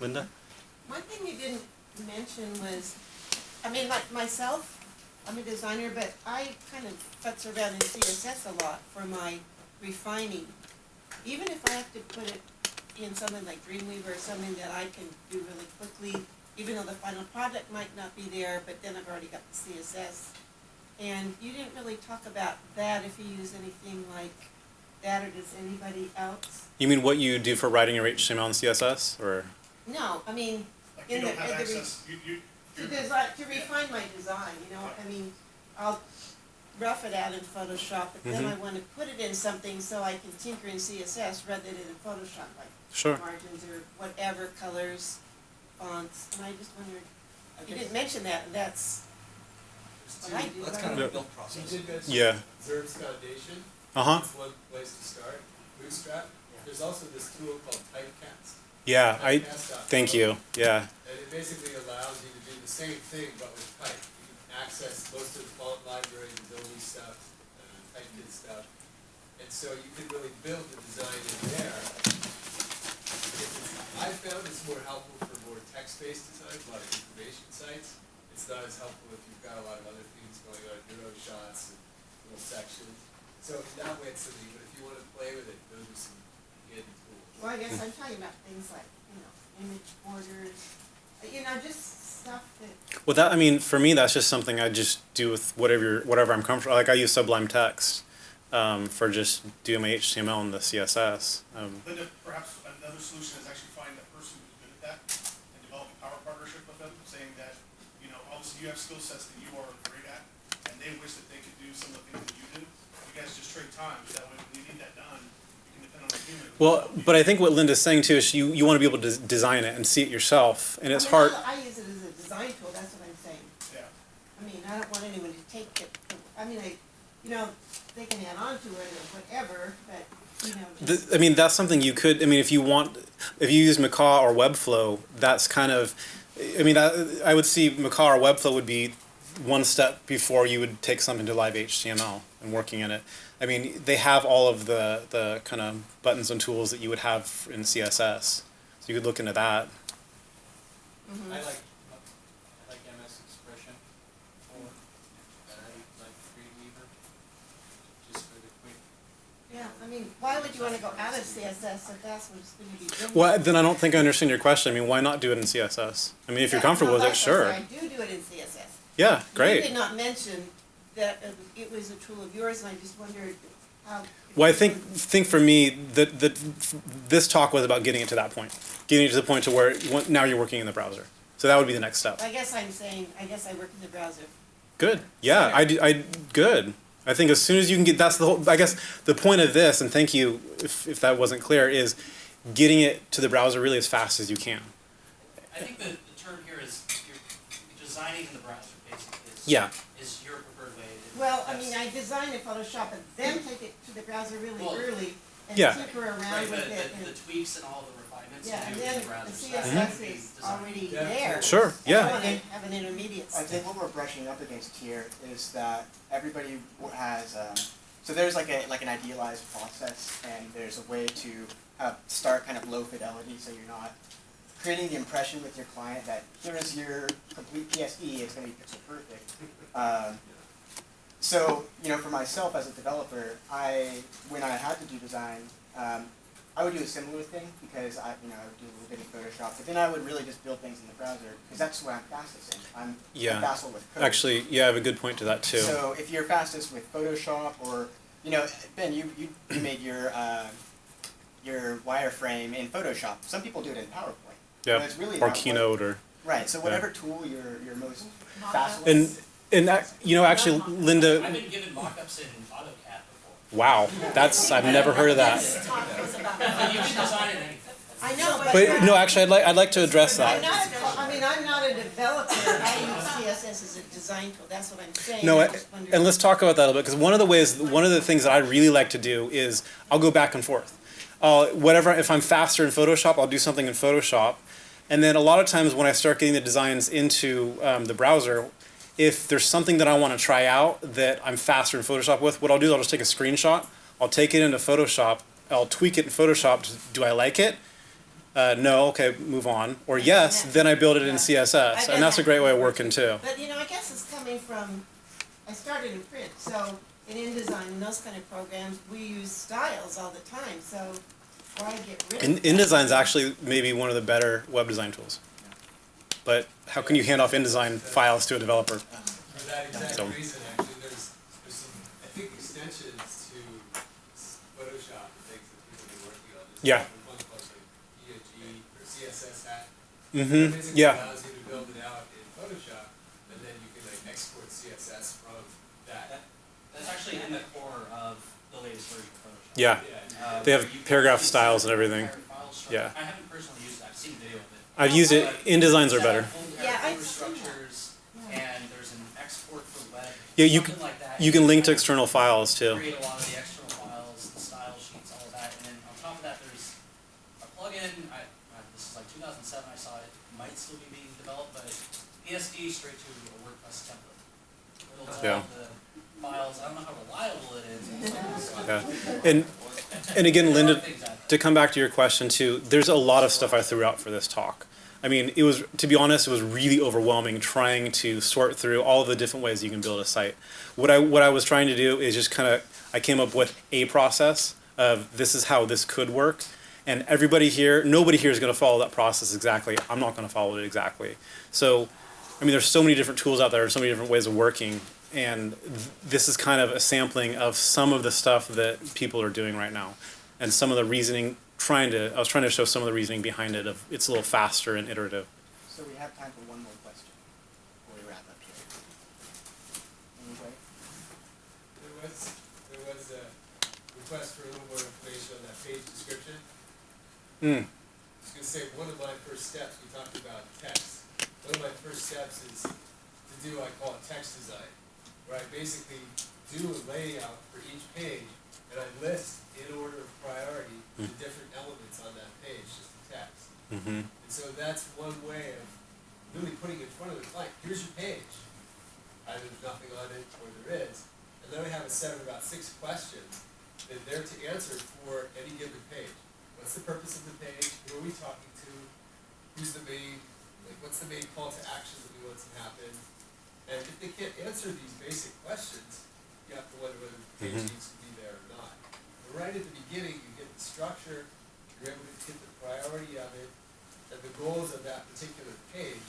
S1: Linda?
S12: One thing you didn't mention was, I mean, like myself, I'm a designer, but I kind of futz around in CSS a lot for my refining. Even if I have to put it in something like Dreamweaver or something that I can do really quickly, even though the final product might not be there, but then I've already got the CSS. And you didn't really talk about that, if you use anything like that, or does anybody else?
S1: You mean what you do for writing your HTML and CSS, or?
S12: No, I mean,
S4: Like you
S12: In
S4: don't
S12: the-
S4: have
S12: in the re-
S4: access, you, you,
S12: To
S4: you're-
S12: design, to refine my design, you know, I mean, I'll rough it out in Photoshop, but then I
S1: Mhm.
S12: wanna put it in something so I can tinker in CSS rather than in Photoshop, like
S1: Sure.
S12: margins or whatever, colors, fonts, and I just wondered,
S5: I
S12: you didn't mention that, and that's what I do.
S6: That's kind of
S12: don't-
S6: a build
S3: You
S6: process.
S3: did mention
S1: Yeah.
S3: Zurb's Foundation.
S1: Uh huh.
S3: It's one place to start. Bootstrap. There's also this tool called Typecast.
S1: Yeah. I. Thank you. Yeah.
S3: And it basically allows you to do the same thing, but with type. You can access most of the font library, Adobe stuff, uh, typekit stuff. And so you can really build the design in there. I found it's more helpful for more text-based designs, a lot of information sites. It's not as helpful if you've got a lot of other things going on, neuro shots and little sections. So in that way it's something, but if you wanna play with it, those are some tools.
S12: Well, I guess I'm talking about things like, you know, image borders, uh, you know, just stuff that,
S1: Well, that I mean, for me, that's just something I just do with whatever whatever I'm comfortable. Like I use Sublime Text um, for just doing my HTML and the CSS. Um,
S4: Linda, perhaps another solution is actually find a person who's good at that and develop a power partnership with them, saying that, you know, obviously you have skill sets that you are great at, and they wish that they could do some of the things that you do. You guys just trade time, so that way when you need that done, you can depend on a human. who
S1: well,
S4: will help you.
S1: but I think what Linda's saying too is you you want to be able to design it and see it yourself, and
S12: I
S1: it's
S12: mean,
S1: hard.
S12: I I use it as a design tool, that's what I'm saying.
S4: Yeah.
S12: I mean, I don't want anyone to take it, I mean, I, you know, they can add on to it or whatever, but, you know.
S1: The, I mean, that's something you could. I mean, if you want, if you use Macaw or Webflow, that's kind of. I mean, that, I would see Macaw or Webflow would be one step before you would take something to live HTML and working in it. I mean, they have all of the the kind of buttons and tools that you would have in CSS, so you could look into that.
S12: Mm-hmm.
S5: I like, I like MS Expression for, and I like Dreamweaver, just for the quick.
S12: Yeah, I mean, why would you wanna go out of CSS if that's what it's gonna be doing?
S1: Well, then I don't think I understand your question. I mean, why not do it in CSS? I mean, if you're comfortable with it, sure.
S12: I do do it in CSS.
S1: Yeah, great.
S12: You
S1: great.
S12: did not mention that it was a tool of yours, and I just wondered how.
S1: Well, I think think for me that that this talk was about getting it to that point, getting it to the point to where now you're working in the browser. So that would be the next step.
S12: I guess I'm saying, I guess I work in the browser.
S1: Good. Yeah, I, do- I good. I think as soon as you can get that's the whole. I guess the point of this, and thank you if if that wasn't clear, is getting it to the browser really as fast as you can.
S13: I think the, the term here is you're designing in the browser, basically, is,
S1: Yeah.
S13: is your preferred way. to-
S12: Well, I mean, I design in Photoshop and then take it to the browser really
S13: Well,
S12: early and
S1: Yeah.
S12: tinker around
S13: Right,
S12: with
S13: the,
S12: it
S13: the, the
S12: and,
S13: tweaks and all the refinements
S12: yeah,
S13: you
S12: and
S13: do in
S12: then
S13: the browser.
S12: the
S13: so that's
S12: CSS
S13: what we
S12: is
S13: design.
S12: already
S3: Yeah.
S12: there.
S1: Sure.
S12: I
S1: Yeah.
S12: don't wanna have an intermediate
S11: I
S12: step.
S11: think what we're brushing up against here is that everybody w- has, um, so there's like a, like an idealized process and there's a way to uh, start kind of low fidelity so you're not creating the impression with your client that here is your complete PSD, it's gonna be pixel perfect. Um, so, you know, for myself as a developer, I, when I had to do design, um, I would do a similar thing because I, you know, I would do a little bit in Photoshop, but then I would really just build things in the browser because that's what I'm fastest in. I'm,
S1: Yeah.
S11: I'm with code.
S1: Actually, yeah, I have a good point to that too.
S11: So if you're fastest with Photoshop or, you know, Ben, you, you, you made your, uh, your wireframe in Photoshop. Some people do it in PowerPoint.
S1: Yeah,
S11: it's really
S1: or
S11: not what-
S1: Keynote or
S11: Right, so whatever tool you're, you're most fast with.
S1: and and that, you know actually Linda.
S13: I've been given mock-ups in AutoCAD before.
S1: Wow, that's I've never heard of that.
S12: This talk about.
S13: You can design it.
S12: I know, but.
S1: But no, actually, I'd like I'd like to address that.
S12: not, a- I mean, I'm not a developer, I use CSS as a design tool, that's what I'm saying.
S1: No,
S12: I
S1: I-
S12: just wondered-
S1: and let's talk about that a little bit because one of the ways, one of the things that I really like to do is I'll go back and forth. Uh, whatever, if I'm faster in Photoshop, I'll do something in Photoshop, and then a lot of times when I start getting the designs into um, the browser, if there's something that I want to try out that I'm faster in Photoshop with, what I'll do is I'll just take a screenshot, I'll take it into Photoshop, I'll tweak it in Photoshop. Do I like it? Uh, no, okay, move on. Or yes, then I build it in CSS, and that's a great way of working too.
S12: But, you know, I guess it's coming from, I started in print, so in InDesign and those kind of programs, we use styles all the time, so why get rid
S1: In,
S12: that?
S1: InDesign's actually maybe one of the better web design tools. But how can you hand off InDesign files to a developer?
S3: For that exact
S1: So-
S3: reason, actually, there's, there's some, I think extensions to Photoshop and things that people have been working on. There's
S1: Yeah.
S3: one called like EOG or CSS Hat.
S1: Mm-hmm.
S3: That basically
S1: Yeah.
S3: allows you to build it out in Photoshop, and then you can like export CSS from that.
S13: That's actually in the core of the latest version of Photoshop.
S1: Yeah.
S13: Uh,
S1: They have
S13: where you can
S1: paragraph styles and everything.
S13: entire file structure.
S1: Yeah.
S13: I haven't personally used it, I've seen video of it.
S1: I've used it. InDesigns are better.
S12: Yeah, I've
S13: folder
S12: seen
S13: structures, and there's an export for web,
S1: Yeah, you can,
S13: like that.
S1: you can link to external files too.
S13: Create a lot of the external files, the style sheets, all of that, and then on top of that, there's a plugin, I, this is like two thousand seven, I saw it, it might still be being developed, but ESD straight to a WordPress template. It'll
S1: Yeah.
S13: tell the files, I don't know how reliable it is.
S1: Yeah. And and again, Linda,
S13: things out there.
S1: to come back to your question too, there's a lot of stuff I threw out for this talk. I mean, it was to be honest, it was really overwhelming trying to sort through all the different ways you can build a site. What I what I was trying to do is just kind of I came up with a process of this is how this could work, and everybody here, nobody here is going to follow that process exactly. I'm not going to follow it exactly. So, I mean, there's so many different tools out there, so many different ways of working, and th- this is kind of a sampling of some of the stuff that people are doing right now, and some of the reasoning. Trying to, I was trying to show some of the reasoning behind it. Of it's a little faster and iterative.
S11: So we have time for one more question before we wrap up here. Anybody?
S3: There was, there was a request for a little more information on that page description.
S1: Hmm.
S3: I was gonna say, one of my first steps, we talked about text. One of my first steps is to do, I call it text design, where I basically do a layout for each page, and I list in order of priority the different elements on that page, just the text.
S1: Mm-hmm.
S3: And so that's one way of really putting in front of the client, here's your page. Either there's nothing on it or there is. And then I have a set of about six questions that they're to answer for any given page. What's the purpose of the page? Who are we talking to? Who's the main, like, what's the main call to action that we want to happen? And if they can't answer these basic questions, you have to wonder whether the page
S1: Mhm.
S3: needs to be there or not. But right at the beginning, you get the structure, you're able to get the priority of it, and the goals of that particular page,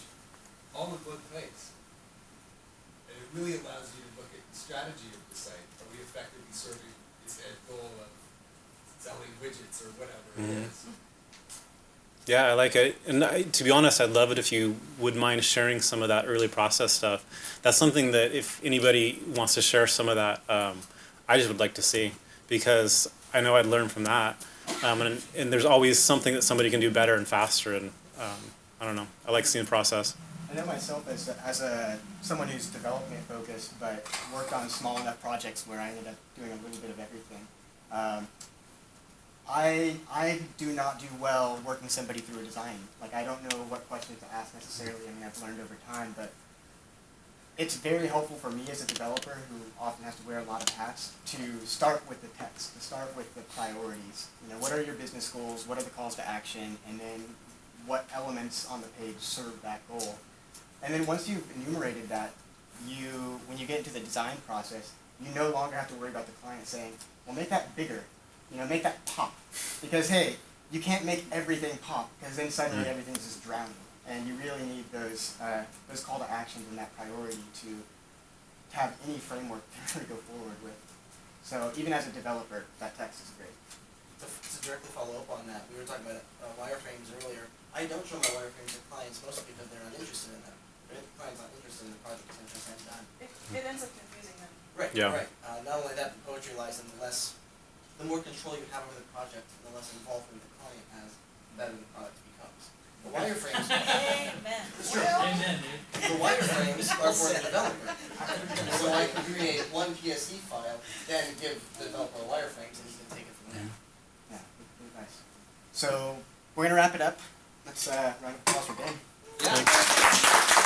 S3: all in one place. And it really allows you to look at the strategy of the site. Are we effectively serving this end goal of selling widgets or whatever it
S1: Mhm.
S3: is?
S1: Yeah, I like it. And I, to be honest, I'd love it if you would mind sharing some of that early process stuff. That's something that if anybody wants to share some of that, um, I just would like to see because I know I'd learn from that. Um, and, and there's always something that somebody can do better and faster. And um, I don't know. I like seeing the process.
S11: I know myself as as a someone who's development focused, but worked on small enough projects where I ended up doing a little bit of everything. I I do not do well working somebody through a design. Like I don't know what questions to ask necessarily. I mean, I've learned over time, but it's very helpful for me as a developer who often has to wear a lot of hats to start with the text, to start with the priorities. You know, what are your business goals? What are the calls to action? And then what elements on the page serve that goal? And then once you've enumerated that, you, when you get into the design process, you no longer have to worry about the client saying, well, make that bigger, you know, make that pop. Because hey, you can't make everything pop, because then suddenly everything's just drowning. And you really need those, uh, those call to actions and that priority to have any framework to really go forward with. So even as a developer, that text is great.
S6: To, to directly follow up on that, we were talking about uh, wireframes earlier. I don't show my wireframes to clients mostly because they're not interested in them. If the client's not interested in the project, essentially, it's done.
S9: It, it ends up confusing them.
S6: Right,
S1: Yeah.
S6: right. Uh, not only that, the poetry lies in the less, the more control you have over the project, the less involvement the client has, the better the product becomes. The wireframes,
S9: Amen.
S13: Amen, dude.
S6: the wireframes are for the developer. So I can create one PSD file, then give the developer a wireframes and he can take it from there.
S11: Yeah, really nice. So we're gonna wrap it up. Let's uh, round of applause for Ben.
S6: Yeah.